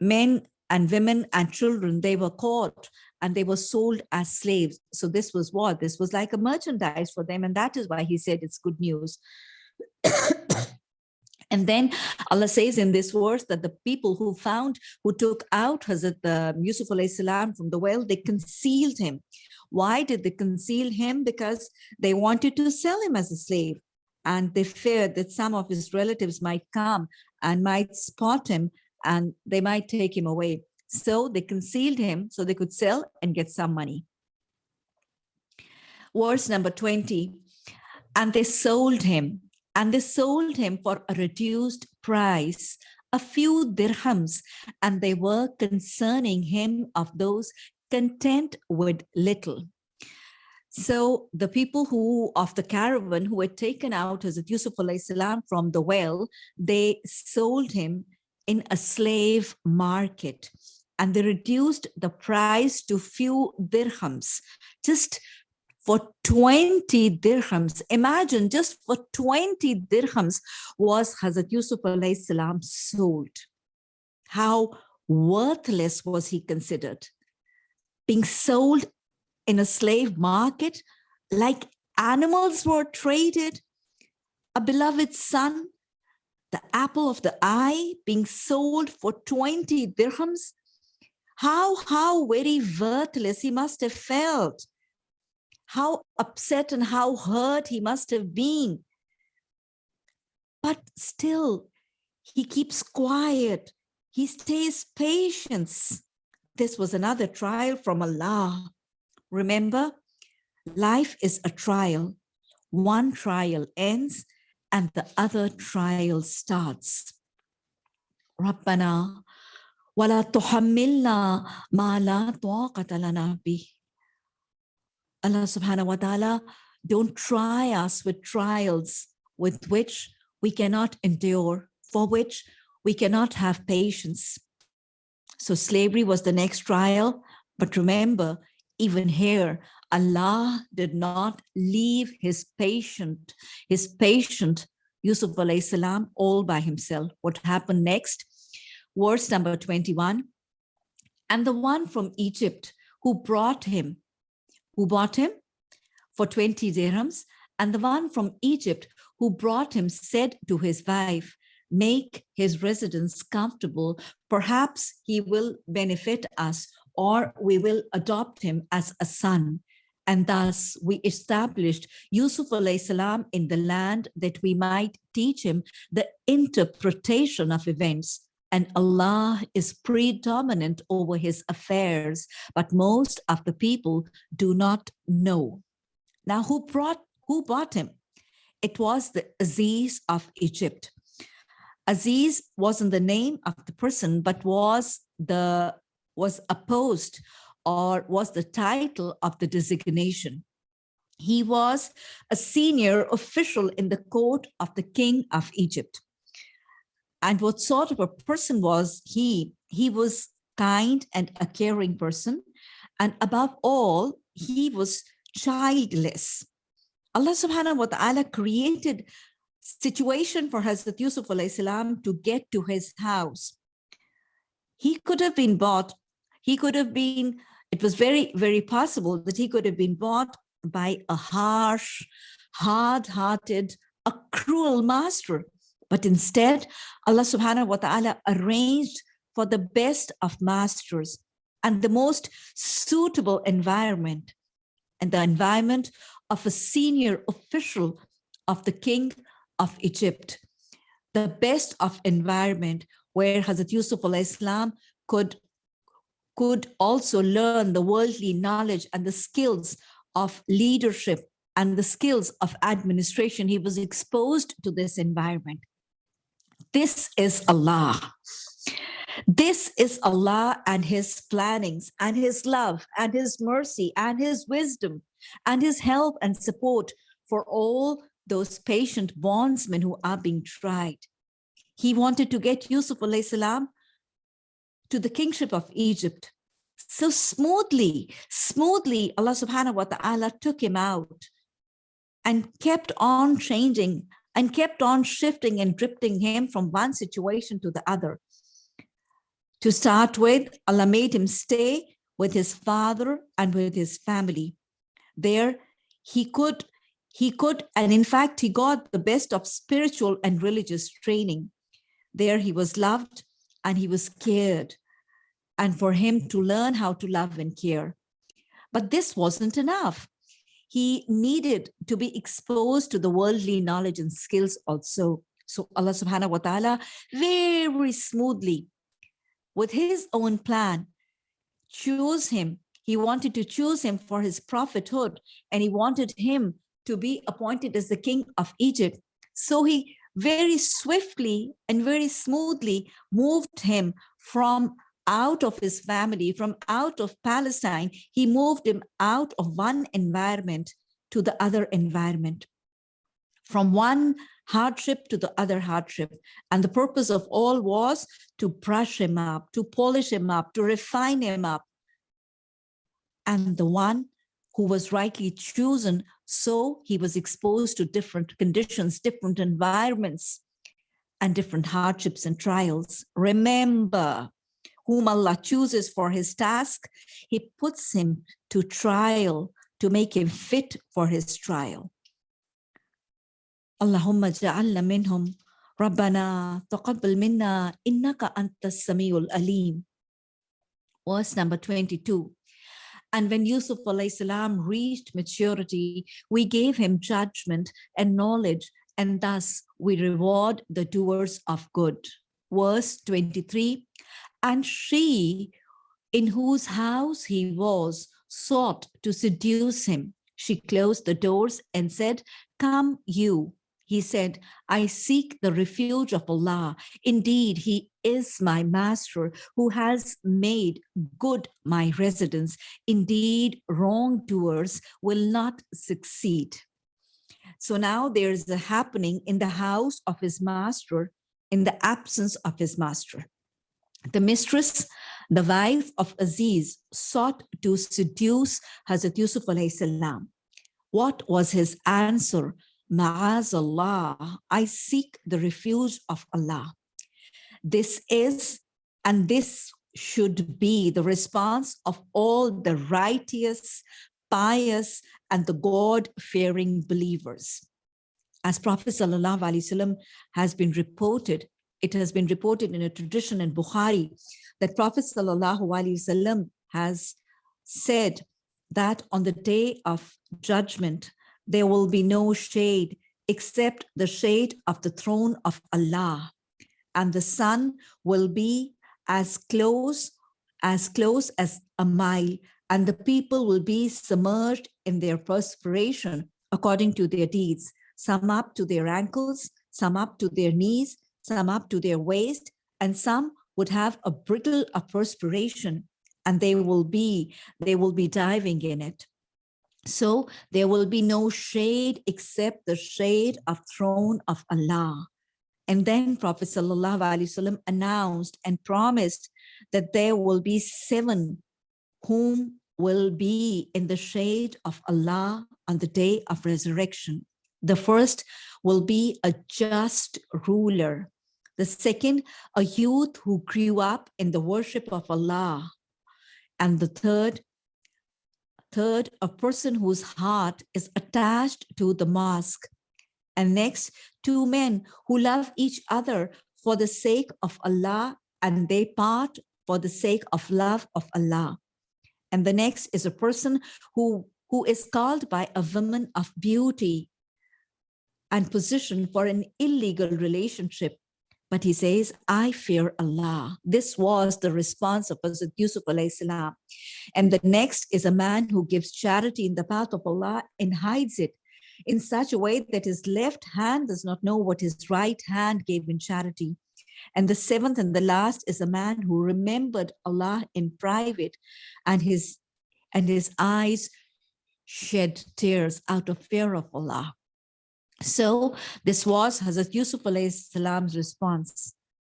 men and women and children, they were caught and they were sold as slaves. So this was what? This was like a merchandise for them. And that is why he said it's good news. And then Allah says in this verse that the people who found, who took out Hazrat uh, Yusuf salam from the well, they concealed him. Why did they conceal him? Because they wanted to sell him as a slave. And they feared that some of his relatives might come and might spot him and they might take him away. So they concealed him so they could sell and get some money. Verse number 20, and they sold him, and they sold him for a reduced price, a few dirhams, and they were concerning him of those content with little. So the people who of the caravan who were taken out Hazrat Yusuf salam from the well, they sold him in a slave market and they reduced the price to few dirhams, just for 20 dirhams. Imagine just for 20 dirhams was Hazrat Yusuf salam sold. How worthless was he considered? being sold in a slave market like animals were traded, a beloved son, the apple of the eye being sold for 20 dirhams. how, how very worthless he must have felt. How upset and how hurt he must have been. But still, he keeps quiet. He stays patient. This was another trial from Allah. Remember, life is a trial. One trial ends and the other trial starts. ربنا ولا تحملنا ما لا طاقة لنا به. Allah subhanahu wa ta'ala, don't try us with trials with which we cannot endure, for which we cannot have patience. So slavery was the next trial. But remember, even here, Allah did not leave his patient, his patient Yusuf alayhi salam all by himself. What happened next? Verse number 21. And the one from Egypt who brought him, who bought him for 20 dirhams, and the one from Egypt who brought him said to his wife, make his residence comfortable. Perhaps he will benefit us or we will adopt him as a son. And thus we established Yusuf salam in the land that we might teach him the interpretation of events. And Allah is predominant over his affairs, but most of the people do not know. Now, who brought, who bought him? It was the Aziz of Egypt. Aziz wasn't the name of the person, but was the was opposed or was the title of the designation. He was a senior official in the court of the king of Egypt. And what sort of a person was he? He was kind and a caring person. And above all, he was childless. Allah subhanahu wa ta'ala created situation for Hazrat Yusuf salam to get to his house. He could have been bought, he could have been, it was very, very possible that he could have been bought by a harsh, hard-hearted, a cruel master. But instead, Allah subhanahu wa ta'ala arranged for the best of masters and the most suitable environment and the environment of a senior official of the king of Egypt, the best of environment where Hazrat Yusuf al-Islam could, could also learn the worldly knowledge and the skills of leadership and the skills of administration. He was exposed to this environment. This is Allah. This is Allah and his plannings and his love and his mercy and his wisdom and his help and support for all those patient bondsmen who are being tried. He wanted to get Yusuf salam to the kingship of Egypt. So smoothly, smoothly, Allah subhanahu wa ta'ala took him out and kept on changing and kept on shifting and drifting him from one situation to the other. To start with, Allah made him stay with his father and with his family. There, he could he could, and in fact, he got the best of spiritual and religious training. There he was loved and he was scared and for him to learn how to love and care. But this wasn't enough. He needed to be exposed to the worldly knowledge and skills also. So Allah subhanahu wa ta'ala very smoothly with his own plan choose him. He wanted to choose him for his prophethood and he wanted him to be appointed as the king of Egypt. So he very swiftly and very smoothly moved him from out of his family, from out of Palestine. He moved him out of one environment to the other environment, from one hardship to the other hardship. And the purpose of all was to brush him up, to polish him up, to refine him up. And the one who was rightly chosen so he was exposed to different conditions, different environments, and different hardships and trials. Remember, whom Allah chooses for his task, he puts him to trial to make him fit for his trial. Allahumma ja'alna minhum Rabbana taqabbal minna innaka antas samiul alim. Verse number 22. And when Yusuf salam reached maturity, we gave him judgment and knowledge, and thus we reward the doers of good. Verse 23, and she in whose house he was sought to seduce him. She closed the doors and said, come you. He said, I seek the refuge of Allah. Indeed, he is my master who has made good my residence. Indeed, wrongdoers will not succeed. So now there's a happening in the house of his master in the absence of his master. The mistress, the wife of Aziz, sought to seduce Hazrat Yusuf. What was his answer? Ma'azallah, I seek the refuge of Allah. This is, and this should be the response of all the righteous, pious, and the God-fearing believers. As Prophet Wasallam has been reported, it has been reported in a tradition in Bukhari that Prophet Wasallam has said that on the day of judgment, there will be no shade except the shade of the throne of Allah. And the sun will be as close as close as a mile and the people will be submerged in their perspiration according to their deeds some up to their ankles some up to their knees some up to their waist and some would have a brittle of perspiration and they will be they will be diving in it so there will be no shade except the shade of throne of Allah and then Prophet Wasallam announced and promised that there will be seven whom will be in the shade of Allah on the day of resurrection. The first will be a just ruler. The second, a youth who grew up in the worship of Allah. And the third, third, a person whose heart is attached to the mosque and next, two men who love each other for the sake of Allah and they part for the sake of love of Allah. And the next is a person who, who is called by a woman of beauty and position for an illegal relationship. But he says, I fear Allah. This was the response of Hazrat Yusuf salam. And the next is a man who gives charity in the path of Allah and hides it in such a way that his left hand does not know what his right hand gave in charity. And the seventh and the last is a man who remembered Allah in private and his and his eyes shed tears out of fear of Allah. So this was Hazrat Yusuf salam's response.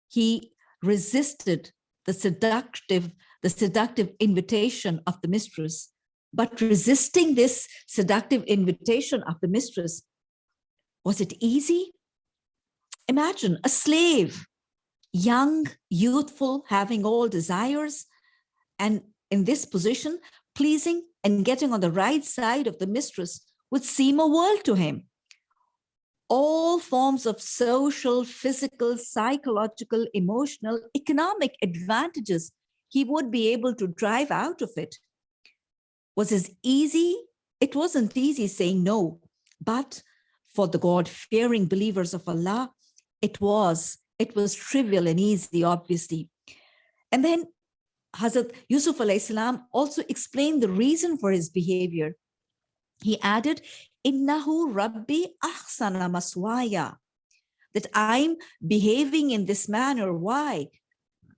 He resisted the seductive, the seductive invitation of the mistress but resisting this seductive invitation of the mistress, was it easy? Imagine a slave, young, youthful, having all desires, and in this position, pleasing and getting on the right side of the mistress would seem a world to him. All forms of social, physical, psychological, emotional, economic advantages he would be able to drive out of it was as easy. It wasn't easy saying no, but for the God-fearing believers of Allah, it was, it was trivial and easy, obviously. And then Hazrat Yusuf salam also explained the reason for his behavior. He added, Innahu Rabbi ahsana maswaya, that I'm behaving in this manner. Why?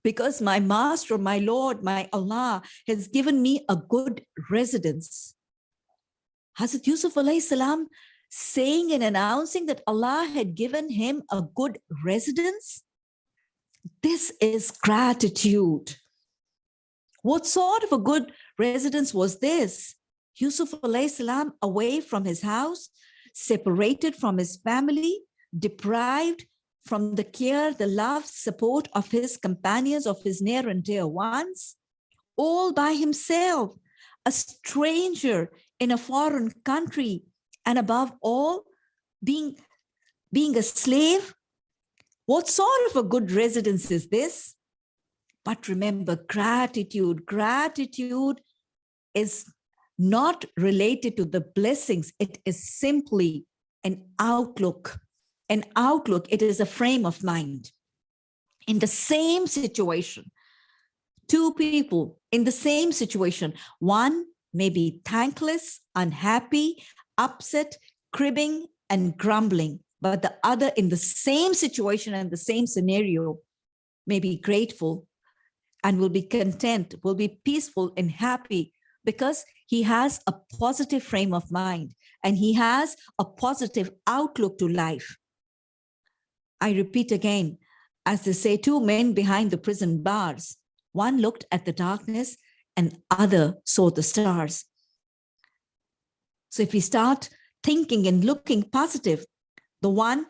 because my master, my Lord, my Allah has given me a good residence. Hazrat Yusuf salam saying and announcing that Allah had given him a good residence. This is gratitude. What sort of a good residence was this? Yusuf salam away from his house, separated from his family, deprived from the care, the love, support of his companions, of his near and dear ones, all by himself, a stranger in a foreign country, and above all, being, being a slave. What sort of a good residence is this? But remember, gratitude, gratitude is not related to the blessings. It is simply an outlook, an outlook. It is a frame of mind. In the same situation, two people in the same situation, one may be thankless, unhappy, upset, cribbing, and grumbling, but the other in the same situation and the same scenario may be grateful and will be content, will be peaceful and happy because he has a positive frame of mind and he has a positive outlook to life. I repeat again, as they say, two men behind the prison bars, one looked at the darkness and other saw the stars. So if we start thinking and looking positive, the one,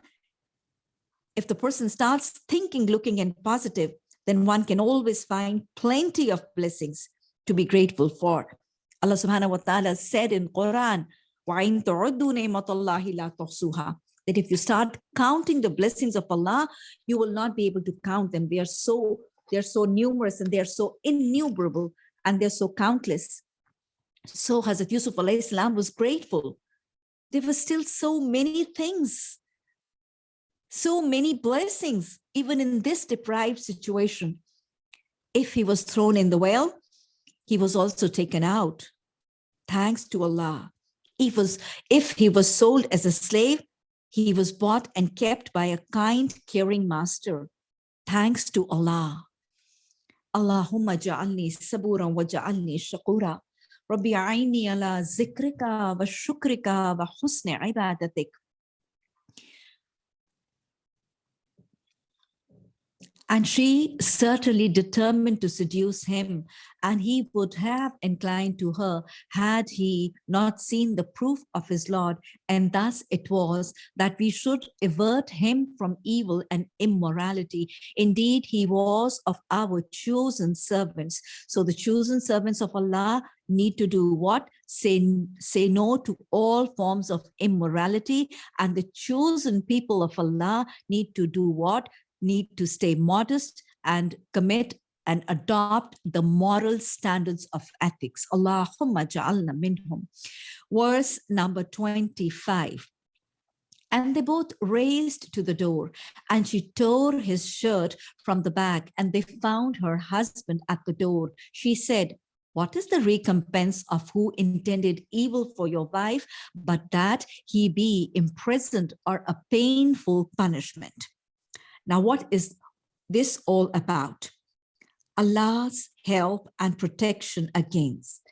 if the person starts thinking, looking and positive, then one can always find plenty of blessings to be grateful for. Allah subhanahu wa ta'ala said in Quran, that if you start counting the blessings of Allah, you will not be able to count them. They are so, they're so numerous and they're so innumerable and they're so countless. So Hazrat Yusuf salam was grateful. There were still so many things, so many blessings, even in this deprived situation. If he was thrown in the well, he was also taken out. Thanks to Allah. He was, if he was sold as a slave, he was bought and kept by a kind, caring master. Thanks to Allah. Allahumma ja'alni saburan wa ja'alni shakura. Rabbi aini ala zikrika wa shukrika wa husni ibadatik. And she certainly determined to seduce him, and he would have inclined to her had he not seen the proof of his Lord. And thus it was that we should avert him from evil and immorality. Indeed, he was of our chosen servants. So the chosen servants of Allah need to do what? Say, say no to all forms of immorality. And the chosen people of Allah need to do what? Need to stay modest and commit and adopt the moral standards of ethics. Allahumma ja'alna minhum. Verse number 25. And they both raised to the door and she tore his shirt from the back and they found her husband at the door. She said, what is the recompense of who intended evil for your wife, but that he be imprisoned or a painful punishment? Now, what is this all about? Allah's help and protection against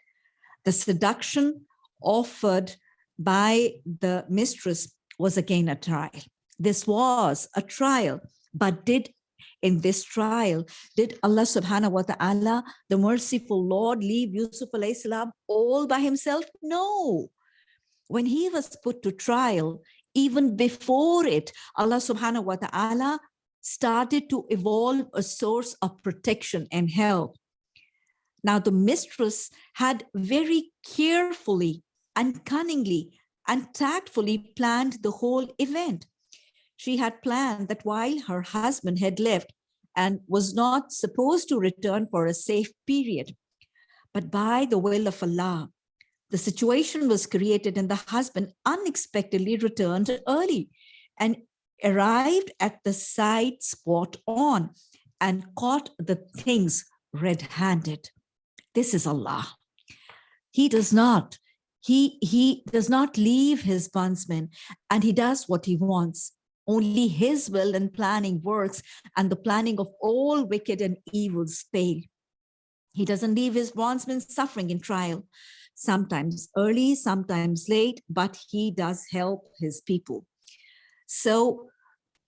the seduction offered by the mistress was again a trial. This was a trial, but did in this trial, did Allah subhanahu wa ta'ala, the merciful Lord, leave Yusuf alayhi salam all by himself? No. When he was put to trial, even before it, Allah subhanahu wa ta'ala started to evolve a source of protection and help. Now the mistress had very carefully and cunningly and tactfully planned the whole event. She had planned that while her husband had left and was not supposed to return for a safe period, but by the will of Allah, the situation was created and the husband unexpectedly returned early and arrived at the site spot on and caught the things red-handed. This is Allah. He does not, he, he does not leave his bondsmen and he does what he wants. Only his will and planning works and the planning of all wicked and evils fail. He doesn't leave his bondsmen suffering in trial, sometimes early, sometimes late, but he does help his people. So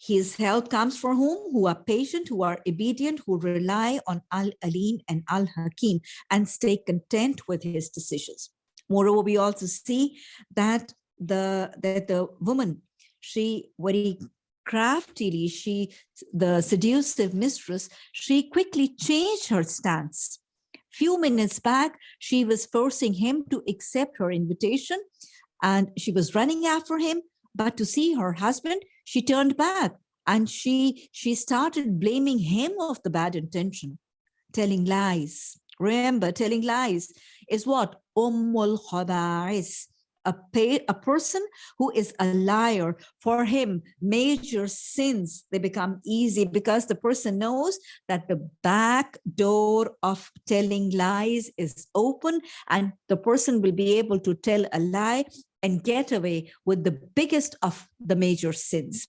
his help comes from whom? Who are patient, who are obedient, who rely on Al-Alim and Al-Hakim and stay content with his decisions. Moreover, we also see that the, that the woman, she very craftily, she, the seductive mistress, she quickly changed her stance. Few minutes back, she was forcing him to accept her invitation and she was running after him but to see her husband, she turned back and she, she started blaming him of the bad intention. telling lies. Remember, telling lies is what? Ummul khaba'is. A, pay, a person who is a liar, for him, major sins, they become easy because the person knows that the back door of telling lies is open and the person will be able to tell a lie and get away with the biggest of the major sins.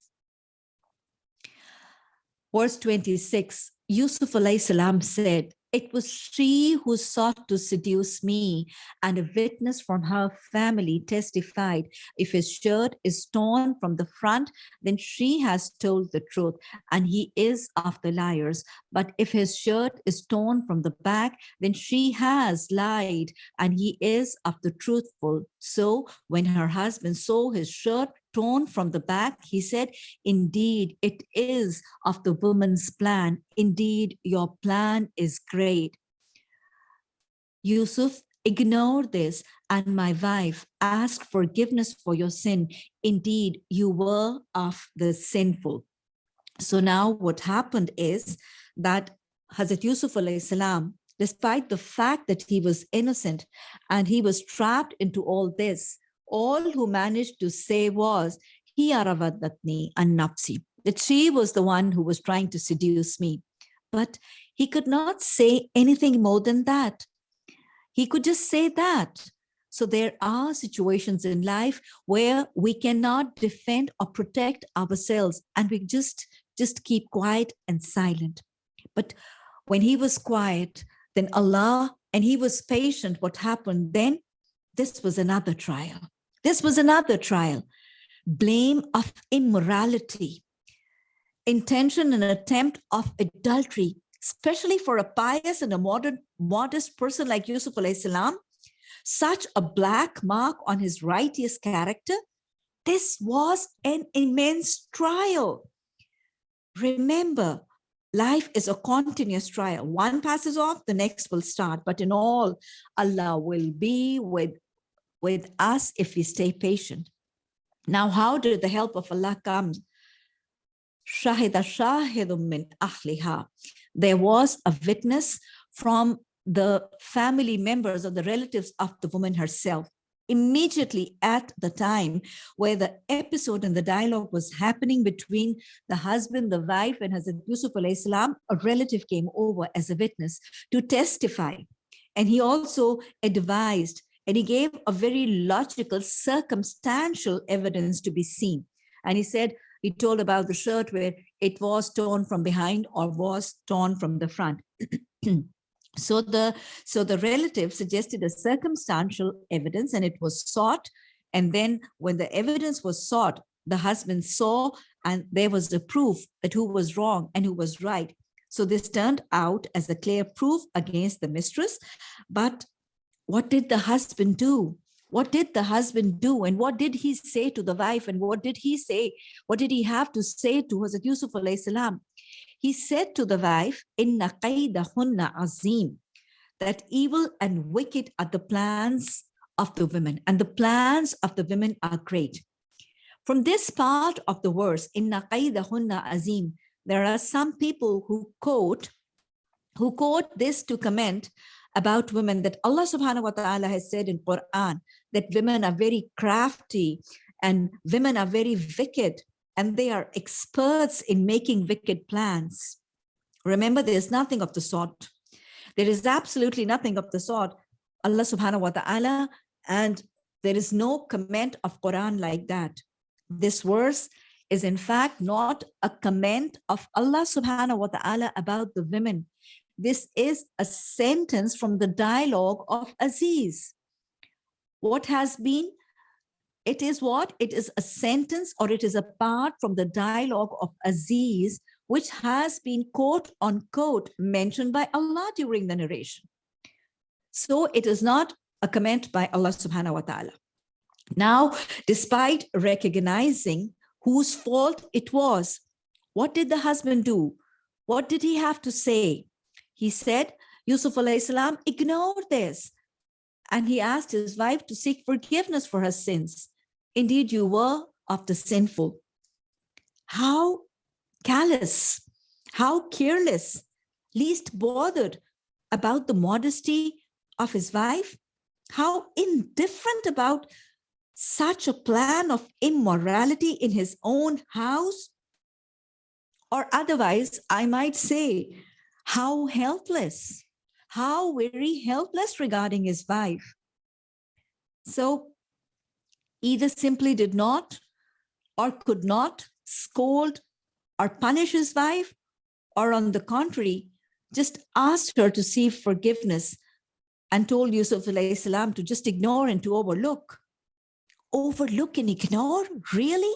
Verse 26, Yusuf Alayhi salam said, it was she who sought to seduce me, and a witness from her family testified, if his shirt is torn from the front, then she has told the truth, and he is of the liars. But if his shirt is torn from the back, then she has lied, and he is of the truthful. So when her husband saw his shirt torn from the back, he said, indeed, it is of the woman's plan. Indeed, your plan is great. Yusuf, ignore this and my wife, ask forgiveness for your sin. Indeed, you were of the sinful. So now what happened is that Hazrat Yusuf salam, despite the fact that he was innocent and he was trapped into all this, all who managed to say was, He aravadatni and nafsi, that she was the one who was trying to seduce me. But he could not say anything more than that. He could just say that. So there are situations in life where we cannot defend or protect ourselves and we just, just keep quiet and silent. But when he was quiet, then Allah, and he was patient, what happened then? This was another trial. This was another trial. Blame of immorality, intention and attempt of adultery, especially for a pious and a modern, modest person like Yusuf salam, such a black mark on his righteous character. This was an immense trial. Remember, life is a continuous trial. One passes off, the next will start. But in all, Allah will be with with us if we stay patient. Now, how did the help of Allah come? Shahida shahidum min ahliha. There was a witness from the family members or the relatives of the woman herself immediately at the time where the episode and the dialogue was happening between the husband, the wife, and Hazrat Yusuf salam, a relative came over as a witness to testify. And he also advised and he gave a very logical, circumstantial evidence to be seen. And he said, he told about the shirt where it was torn from behind or was torn from the front. so the so the relative suggested a circumstantial evidence and it was sought. And then when the evidence was sought, the husband saw and there was the proof that who was wrong and who was right. So this turned out as a clear proof against the mistress, but what did the husband do? What did the husband do? And what did he say to the wife? And what did he say? What did he have to say to Hazrat Yusuf salam? He said to the wife, Inna qaydahunna azim, that evil and wicked are the plans of the women, and the plans of the women are great. From this part of the verse, Inna qaydahunna azim, there are some people who quote, who quote this to comment about women that Allah subhanahu wa ta'ala has said in Quran that women are very crafty and women are very wicked and they are experts in making wicked plans. Remember, there's nothing of the sort. There is absolutely nothing of the sort. Allah subhanahu wa ta'ala and there is no comment of Quran like that. This verse is in fact not a comment of Allah subhanahu wa ta'ala about the women. This is a sentence from the dialogue of Aziz. What has been? It is what? It is a sentence or it is a part from the dialogue of Aziz, which has been quote unquote mentioned by Allah during the narration. So it is not a comment by Allah subhanahu wa ta'ala. Now, despite recognizing whose fault it was, what did the husband do? What did he have to say? He said, Yusuf salam ignored this. And he asked his wife to seek forgiveness for her sins. Indeed, you were of the sinful. How callous, how careless, least bothered about the modesty of his wife? How indifferent about such a plan of immorality in his own house? Or otherwise, I might say, how helpless, how very helpless regarding his wife. So either simply did not or could not scold or punish his wife, or on the contrary, just asked her to seek forgiveness and told Yusuf salam to just ignore and to overlook. Overlook and ignore? Really?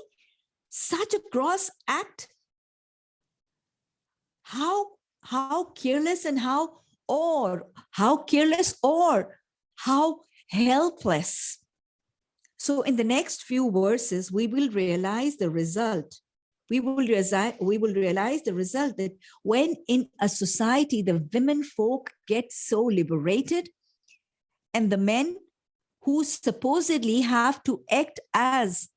Such a gross act? How, how careless and how or how careless or how helpless. So in the next few verses, we will realize the result. We will, we will realize the result that when in a society, the women folk get so liberated and the men who supposedly have to act as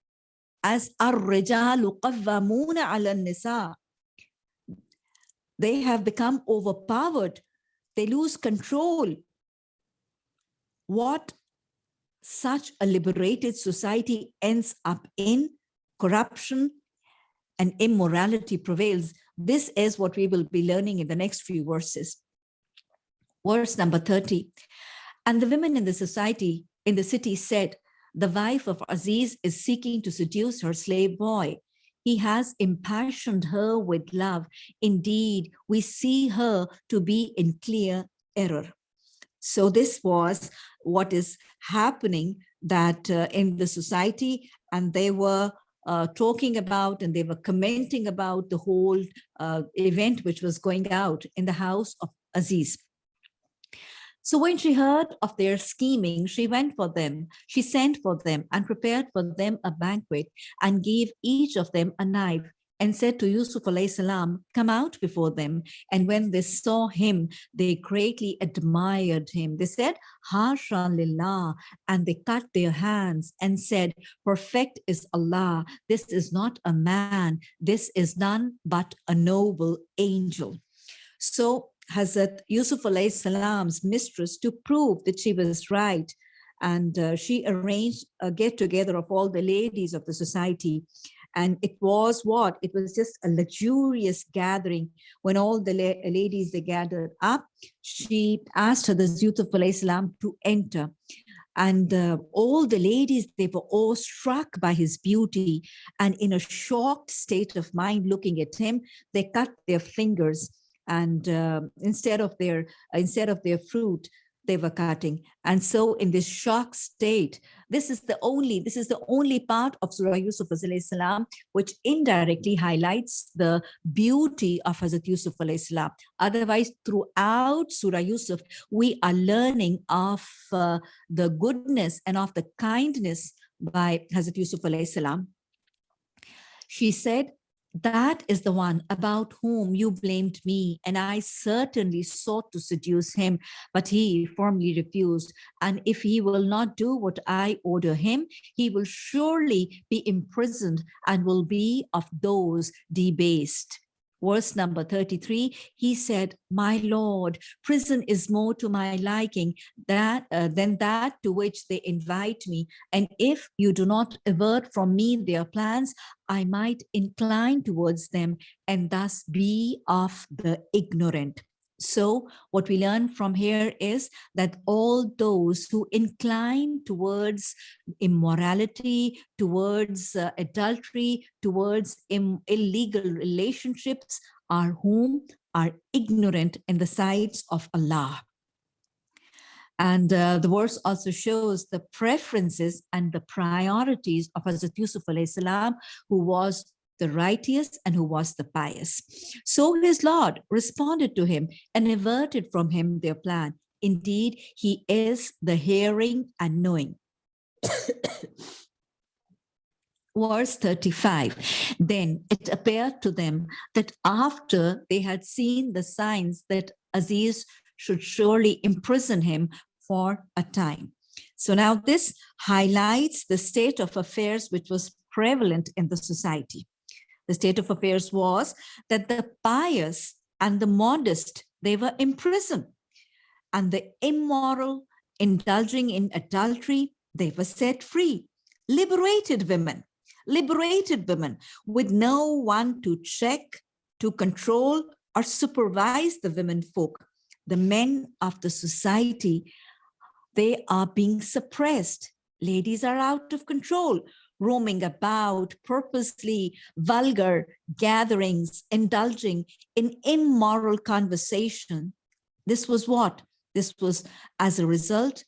as الرجال قوامون على النساء they have become overpowered they lose control what such a liberated society ends up in corruption and immorality prevails. This is what we will be learning in the next few verses. Verse number 30. And the women in the society, in the city said, the wife of Aziz is seeking to seduce her slave boy. He has impassioned her with love. Indeed, we see her to be in clear error. So this was what is happening that uh, in the society and they were uh, talking about and they were commenting about the whole uh, event which was going out in the house of Aziz. So when she heard of their scheming, she went for them. She sent for them and prepared for them a banquet and gave each of them a knife and said to Yusuf salam, come out before them. And when they saw him, they greatly admired him. They said, Hasha lillah, and they cut their hands and said, perfect is Allah. This is not a man. This is none but a noble angel. So Hazrat Yusuf salam's mistress to prove that she was right. And uh, she arranged a get together of all the ladies of the society and it was what? It was just a luxurious gathering. When all the la ladies, they gathered up, she asked her, the Yusuf salam to enter. And uh, all the ladies, they were all struck by his beauty. And in a shocked state of mind looking at him, they cut their fingers and uh, instead of their instead of their fruit they were cutting. And so in this shock state, this is the only, this is the only part of Surah Yusuf salam, which indirectly highlights the beauty of Hazrat Yusuf salam. Otherwise, throughout Surah Yusuf, we are learning of uh, the goodness and of the kindness by Hazrat Yusuf salam. She said, that is the one about whom you blamed me, and I certainly sought to seduce him, but he firmly refused. And if he will not do what I order him, he will surely be imprisoned and will be of those debased verse number 33, he said, my Lord, prison is more to my liking that, uh, than that to which they invite me. And if you do not avert from me their plans, I might incline towards them and thus be of the ignorant. So what we learn from here is that all those who incline towards immorality, towards uh, adultery, towards illegal relationships are whom are ignorant in the sights of Allah. And uh, the verse also shows the preferences and the priorities of Hazrat Yusuf salam, who was the righteous and who was the pious. So his Lord responded to him and averted from him their plan. Indeed, he is the hearing and knowing. Verse 35, then it appeared to them that after they had seen the signs that Aziz should surely imprison him for a time. So now this highlights the state of affairs which was prevalent in the society the state of affairs was that the pious and the modest, they were imprisoned. and the immoral, indulging in adultery, they were set free. Liberated women, liberated women with no one to check, to control, or supervise the women folk. The men of the society, they are being suppressed. Ladies are out of control, roaming about purposely vulgar gatherings, indulging in immoral conversation. This was what? This was as a result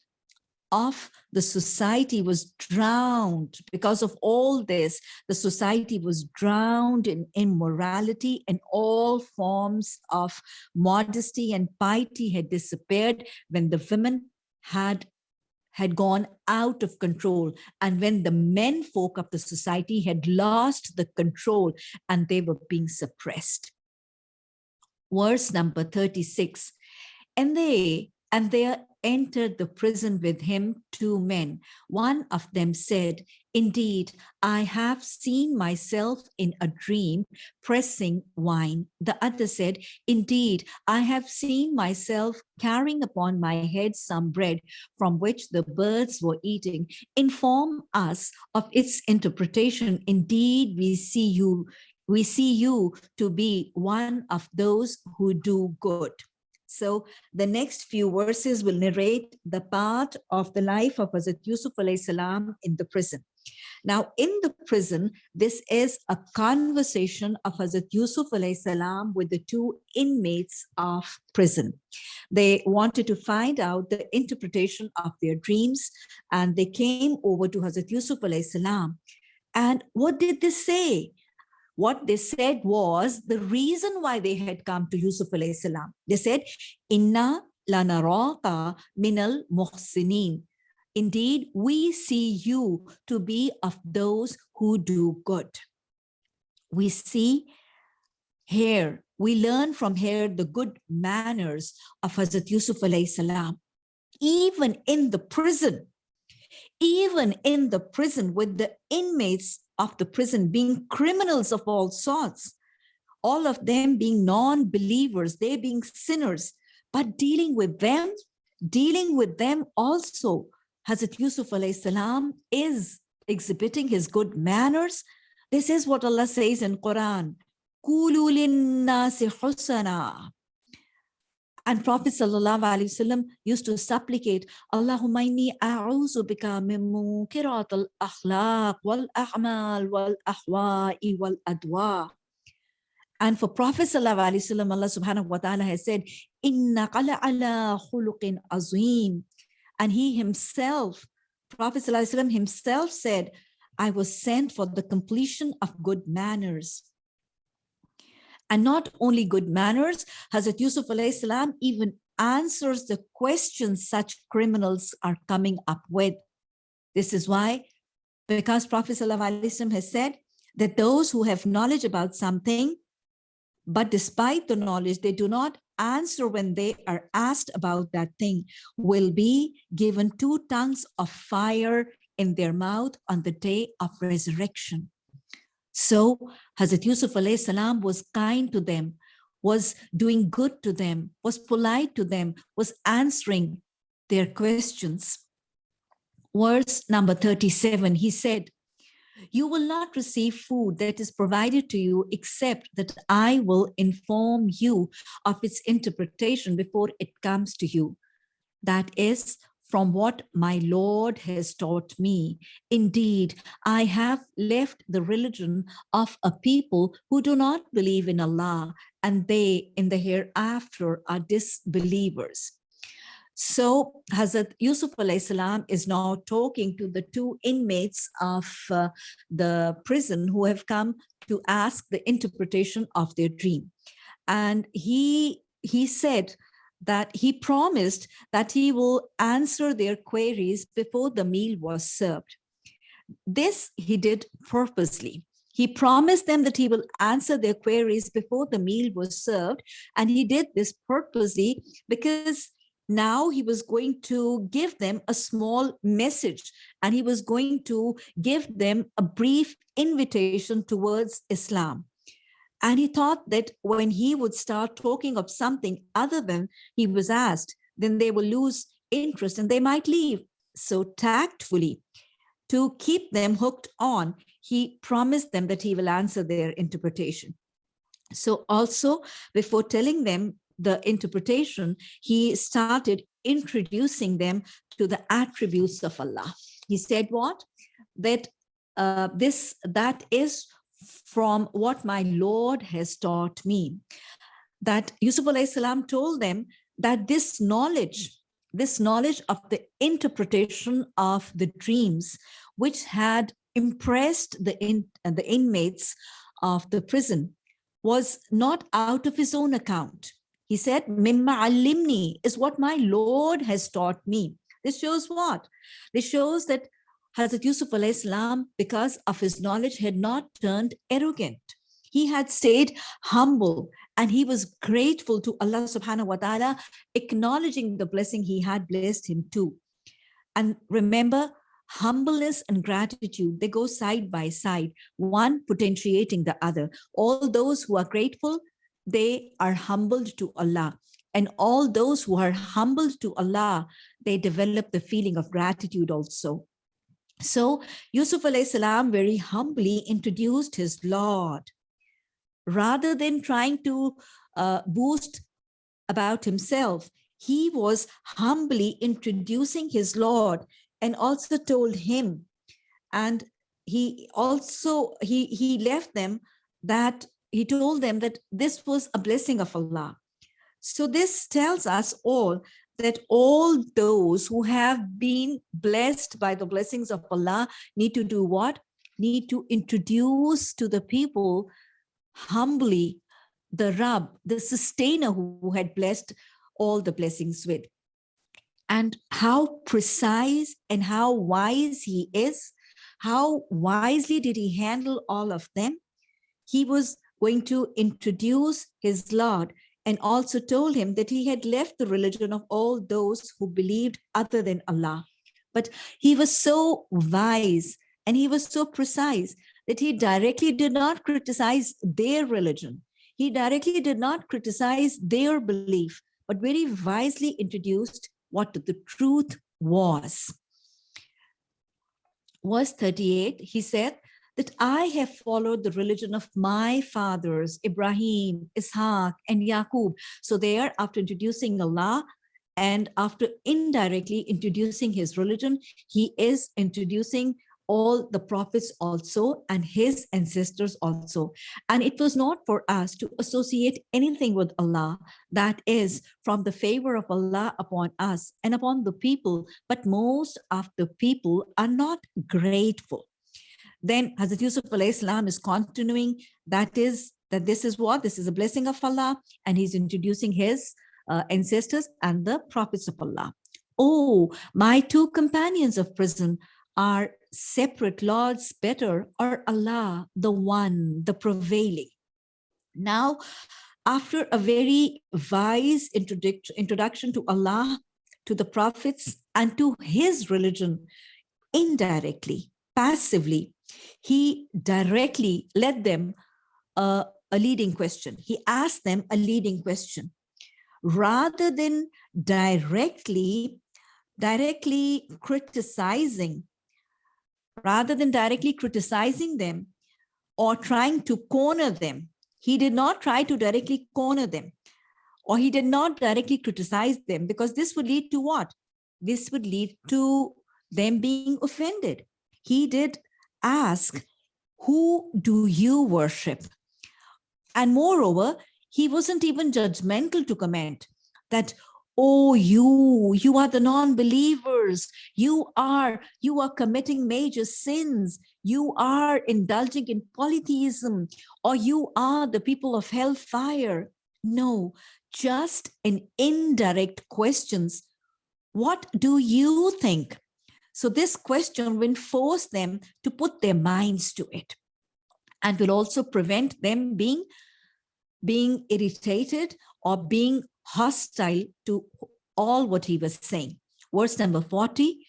of the society was drowned because of all this the society was drowned in immorality and all forms of modesty and piety had disappeared when the women had had gone out of control. And when the men folk of the society had lost the control and they were being suppressed. Verse number 36 and they and there entered the prison with him two men. One of them said, Indeed, I have seen myself in a dream pressing wine. The other said, Indeed, I have seen myself carrying upon my head some bread from which the birds were eating. Inform us of its interpretation. Indeed, we see you, we see you to be one of those who do good. So the next few verses will narrate the part of the life of Hazrat Yusuf salam in the prison. Now in the prison, this is a conversation of Hazrat Yusuf salam with the two inmates of prison. They wanted to find out the interpretation of their dreams and they came over to Hazrat Yusuf salam. And what did they say? What they said was the reason why they had come to Yusuf alayhi salam. They said, Inna lanaraka minal muhsinin. Indeed, we see you to be of those who do good. We see here, we learn from here the good manners of Hazrat Yusuf alayhi salam. Even in the prison, even in the prison with the inmates of the prison being criminals of all sorts, all of them being non-believers, they being sinners, but dealing with them, dealing with them also, Hazrat Yusuf salam is exhibiting his good manners. This is what Allah says in Quran. And Prophet Wasallam used to supplicate, Allahumma inni a'uzu bika munkirat al-akhlaq wal-a'mal wal-ahwa'i wal-adwa. And for Prophet Wasallam, Allah subhanahu wa ta'ala has said, Inna qala ala khuluqin azim. And he himself, Prophet Wasallam himself said, I was sent for the completion of good manners. And not only good manners, Hazrat Yusuf salam even answers the questions such criminals are coming up with. This is why, because Prophet ﷺ has said that those who have knowledge about something, but despite the knowledge, they do not answer when they are asked about that thing, will be given two tongues of fire in their mouth on the day of resurrection. So Hazrat Yusuf salam was kind to them, was doing good to them, was polite to them, was answering their questions. Verse number 37, he said, you will not receive food that is provided to you except that I will inform you of its interpretation before it comes to you. That is from what my Lord has taught me. Indeed, I have left the religion of a people who do not believe in Allah, and they in the hereafter are disbelievers. So Hazrat Yusuf salam is now talking to the two inmates of uh, the prison who have come to ask the interpretation of their dream. And he, he said that he promised that he will answer their queries before the meal was served. This he did purposely. He promised them that he will answer their queries before the meal was served. And he did this purposely because now he was going to give them a small message and he was going to give them a brief invitation towards Islam. And he thought that when he would start talking of something other than he was asked, then they will lose interest and they might leave. So tactfully, to keep them hooked on, he promised them that he will answer their interpretation. So also before telling them the interpretation, he started introducing them to the attributes of Allah. He said what? That uh, this, that is from what my Lord has taught me. That Yusuf salam told them that this knowledge, this knowledge of the interpretation of the dreams, which had impressed the, in, the inmates of the prison, was not out of his own account. He said, Mimma alimni is what my Lord has taught me. This shows what? This shows that Hazrat Yusuf salam, because of his knowledge, had not turned arrogant. He had stayed humble and he was grateful to Allah subhanahu wa ta'ala, acknowledging the blessing he had blessed him too. And remember, humbleness and gratitude, they go side by side, one potentiating the other. All those who are grateful, they are humbled to Allah. And all those who are humbled to Allah, they develop the feeling of gratitude also. So Yusuf salam very humbly introduced his Lord. Rather than trying to uh, boost about himself, he was humbly introducing his Lord and also told him. And he also, he, he left them that, he told them that this was a blessing of Allah. So this tells us all that all those who have been blessed by the blessings of Allah need to do what? Need to introduce to the people humbly the Rab, the sustainer who had blessed all the blessings with. And how precise and how wise he is, how wisely did he handle all of them? He was going to introduce his Lord and also told him that he had left the religion of all those who believed other than Allah. But he was so wise and he was so precise that he directly did not criticize their religion. He directly did not criticize their belief, but very wisely introduced what the truth was. Verse 38, he said, that I have followed the religion of my fathers, Ibrahim, Ishaq, and Yaqub. So there, after introducing Allah, and after indirectly introducing his religion, he is introducing all the prophets also and his ancestors also. And it was not for us to associate anything with Allah that is from the favor of Allah upon us and upon the people, but most of the people are not grateful. Then Hazrat Yusuf salam is continuing, that is, that this is what? This is a blessing of Allah, and he's introducing his uh, ancestors and the prophets of Allah. Oh, my two companions of prison are separate lords better or Allah, the one, the prevailing. Now, after a very wise introduction to Allah, to the prophets, and to his religion, indirectly, passively, he directly led them a, a leading question. He asked them a leading question. Rather than directly, directly criticizing, rather than directly criticizing them or trying to corner them, he did not try to directly corner them or he did not directly criticize them because this would lead to what? This would lead to them being offended. He did ask, who do you worship? And moreover, he wasn't even judgmental to comment that, oh, you, you are the non-believers. You are, you are committing major sins. You are indulging in polytheism, or you are the people of hellfire. No, just an indirect questions. What do you think? So this question will force them to put their minds to it and will also prevent them being, being irritated or being hostile to all what he was saying. Verse number 40,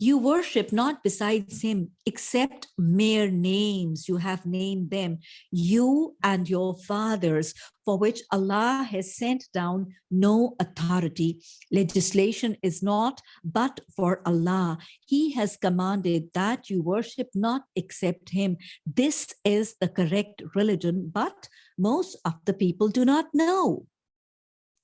You worship not besides him, except mere names. You have named them, you and your fathers, for which Allah has sent down no authority. Legislation is not but for Allah. He has commanded that you worship not except him. This is the correct religion, but most of the people do not know.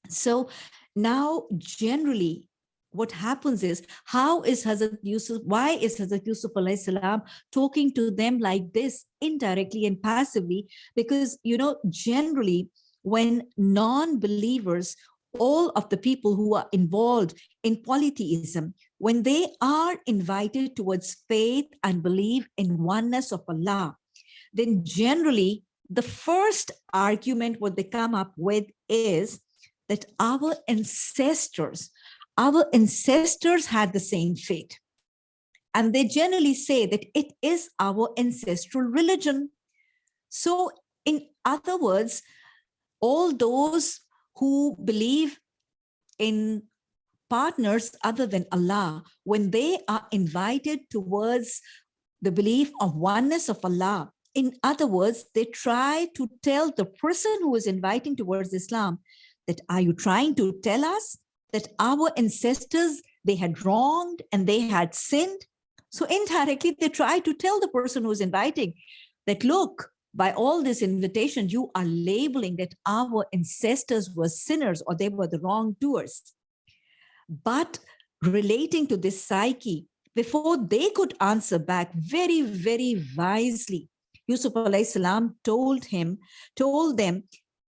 So now generally what happens is how is Hazrat Yusuf, why is Hazrat Yusuf salam talking to them like this indirectly and passively? Because, you know, generally when non-believers, all of the people who are involved in polytheism, when they are invited towards faith and believe in oneness of Allah, then generally the first argument what they come up with is that our ancestors our ancestors had the same fate. And they generally say that it is our ancestral religion. So in other words, all those who believe in partners other than Allah, when they are invited towards the belief of oneness of Allah, in other words, they try to tell the person who is inviting towards Islam that, are you trying to tell us that our ancestors, they had wronged and they had sinned. So indirectly, they try to tell the person who's inviting that, look, by all this invitation, you are labeling that our ancestors were sinners or they were the wrongdoers. But relating to this psyche, before they could answer back very, very wisely, Yusuf salam told him, told them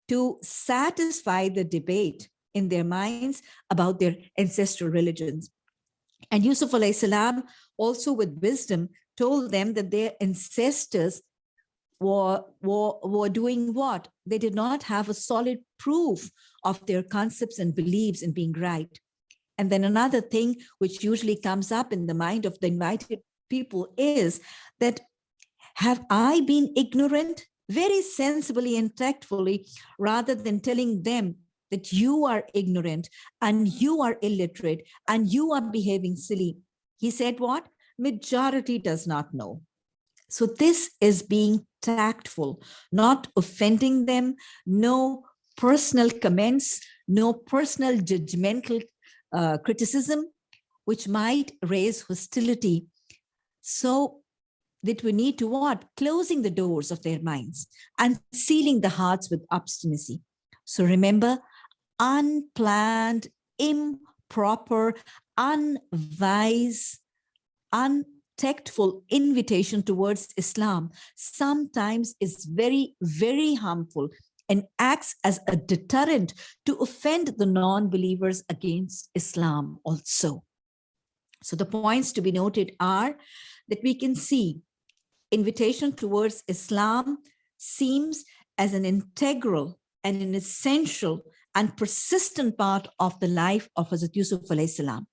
to satisfy the debate in their minds about their ancestral religions. And Yusuf salam also with wisdom told them that their ancestors were, were, were doing what? They did not have a solid proof of their concepts and beliefs in being right. And then another thing which usually comes up in the mind of the invited people is that have I been ignorant very sensibly and tactfully rather than telling them that you are ignorant and you are illiterate and you are behaving silly. He said what? Majority does not know. So this is being tactful, not offending them, no personal comments, no personal judgmental uh, criticism, which might raise hostility. So that we need to what? Closing the doors of their minds and sealing the hearts with obstinacy. So remember, unplanned, improper, unwise, untactful invitation towards Islam sometimes is very, very harmful and acts as a deterrent to offend the non-believers against Islam also. So the points to be noted are that we can see invitation towards Islam seems as an integral and an essential and persistent part of the life of Hazrat Yusuf alayhi salam.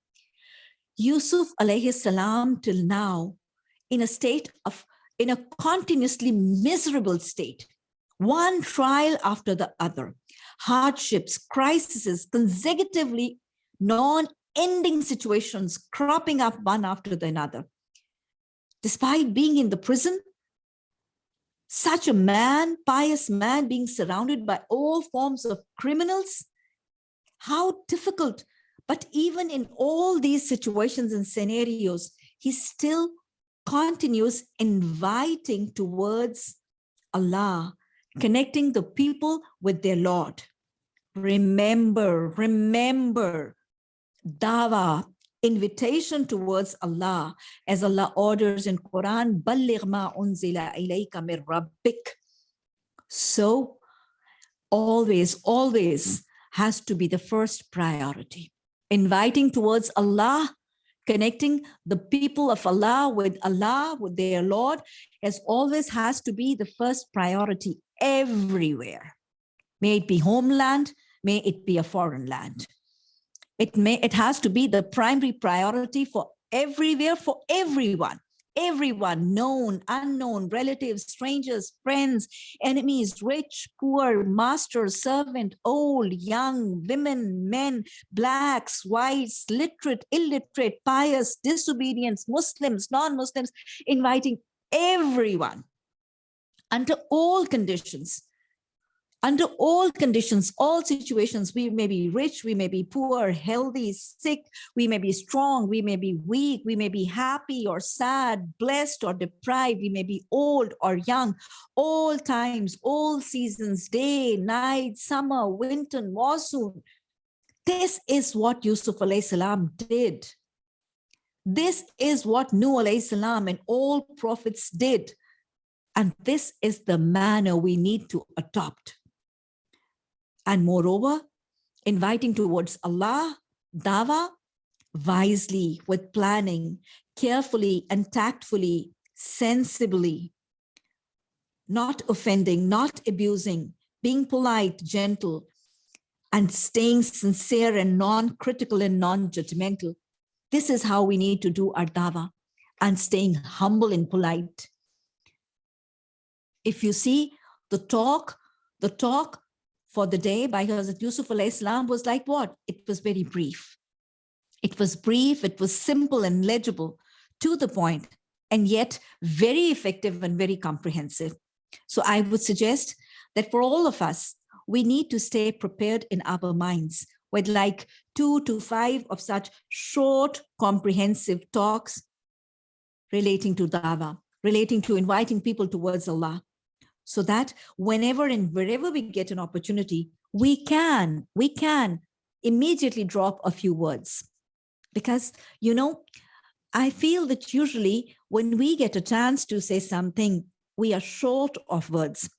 Yusuf alayhi salam till now in a state of, in a continuously miserable state, one trial after the other, hardships, crises, consecutively non-ending situations cropping up one after the another. Despite being in the prison, such a man, pious man being surrounded by all forms of criminals, how difficult. But even in all these situations and scenarios, he still continues inviting towards Allah, connecting the people with their Lord. Remember, remember, dawa, invitation towards Allah as Allah orders in Quran ma unzila ilayka mir rabbik. So always always has to be the first priority. Inviting towards Allah connecting the people of Allah with Allah with their Lord as always has to be the first priority everywhere. May it be homeland may it be a foreign land. It may it has to be the primary priority for everywhere, for everyone, everyone, known, unknown, relatives, strangers, friends, enemies, rich, poor, master, servant, old, young, women, men, blacks, whites, literate, illiterate, pious, disobedience, Muslims, non-Muslims, inviting everyone under all conditions under all conditions, all situations, we may be rich, we may be poor, healthy, sick, we may be strong, we may be weak, we may be happy or sad, blessed or deprived, we may be old or young, all times, all seasons, day, night, summer, winter, monsoon. This is what Yusuf salam did. This is what Nuh salam and all prophets did. And this is the manner we need to adopt. And moreover, inviting towards Allah, dawa, wisely, with planning, carefully and tactfully, sensibly, not offending, not abusing, being polite, gentle, and staying sincere and non-critical and non-judgmental. This is how we need to do our dawa and staying humble and polite. If you see the talk, the talk for the day by Hazrat Yusuf Islam was like what? It was very brief. It was brief, it was simple and legible to the point, and yet very effective and very comprehensive. So I would suggest that for all of us, we need to stay prepared in our minds with like two to five of such short, comprehensive talks relating to Dawah, relating to inviting people towards Allah, so that whenever and wherever we get an opportunity, we can, we can immediately drop a few words. Because, you know, I feel that usually when we get a chance to say something, we are short of words.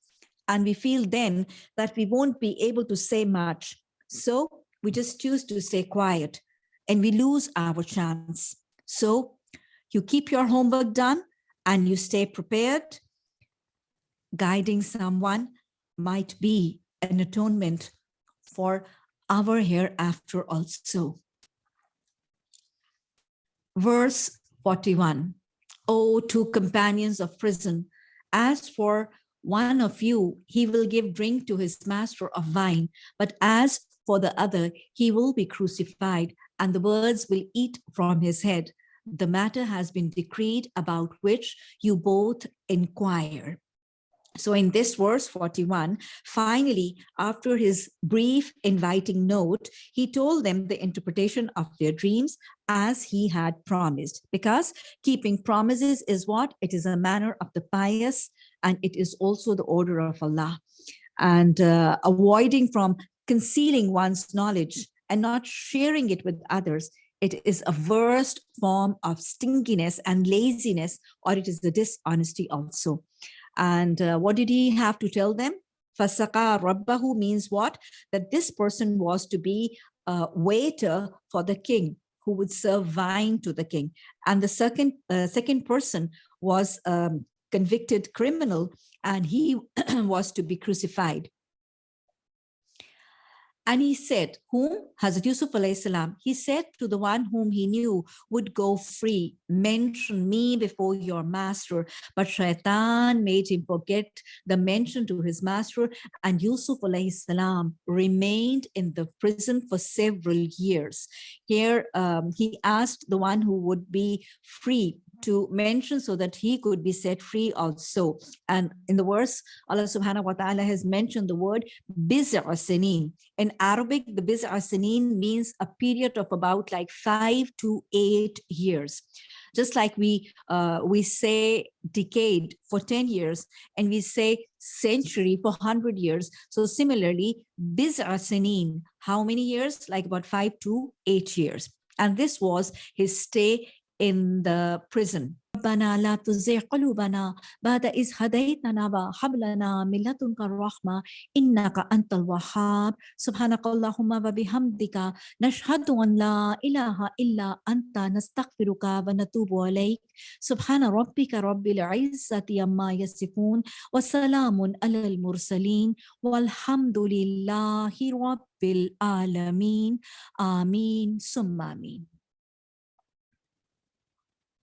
And we feel then that we won't be able to say much. So we just choose to stay quiet and we lose our chance. So you keep your homework done and you stay prepared guiding someone might be an atonement for our hereafter also. Verse 41, O two companions of prison, as for one of you, he will give drink to his master of wine, but as for the other, he will be crucified, and the birds will eat from his head. The matter has been decreed about which you both inquire. So in this verse 41, finally, after his brief inviting note, he told them the interpretation of their dreams as he had promised, because keeping promises is what? It is a manner of the pious, and it is also the order of Allah. And uh, avoiding from concealing one's knowledge and not sharing it with others, it is a worst form of stinginess and laziness, or it is the dishonesty also. And uh, what did he have to tell them? Fayasqi Rabbahu means what? That this person was to be a waiter for the king who would serve wine to the king. And the second, uh, second person was um, convicted criminal and he was to be crucified. And he said, whom? Hazrat Yusuf salam, he said to the one whom he knew would go free, mention me before your master. But shaitan made him forget the mention to his master and Yusuf remained in the prison for several years. Here um, he asked the one who would be free to mention so that he could be set free also. And in the verse, Allah subhanahu wa ta'ala has mentioned the word biz'a sinin. In Arabic, the biz'a sinin means a period of about like five to eight years. Just like we uh, we say decade for 10 years and we say century for 100 years. So similarly, biz'a sinin, how many years? Like about five to eight years. And this was his stay in the prison. ربنا لا تزغ قلوبنا بعد إذ هديتنا وهب لنا من لدنك الرحمة إنك أنت الوهاب سبحانك اللهم وبحمدك نشهد أن لا إله إلا أنت نستغفرك ونتوب عليك سبحان ربك رب العزة عما يصفون وسلام على المرسلين والحمد لله رب العالمين آمين ثم آمين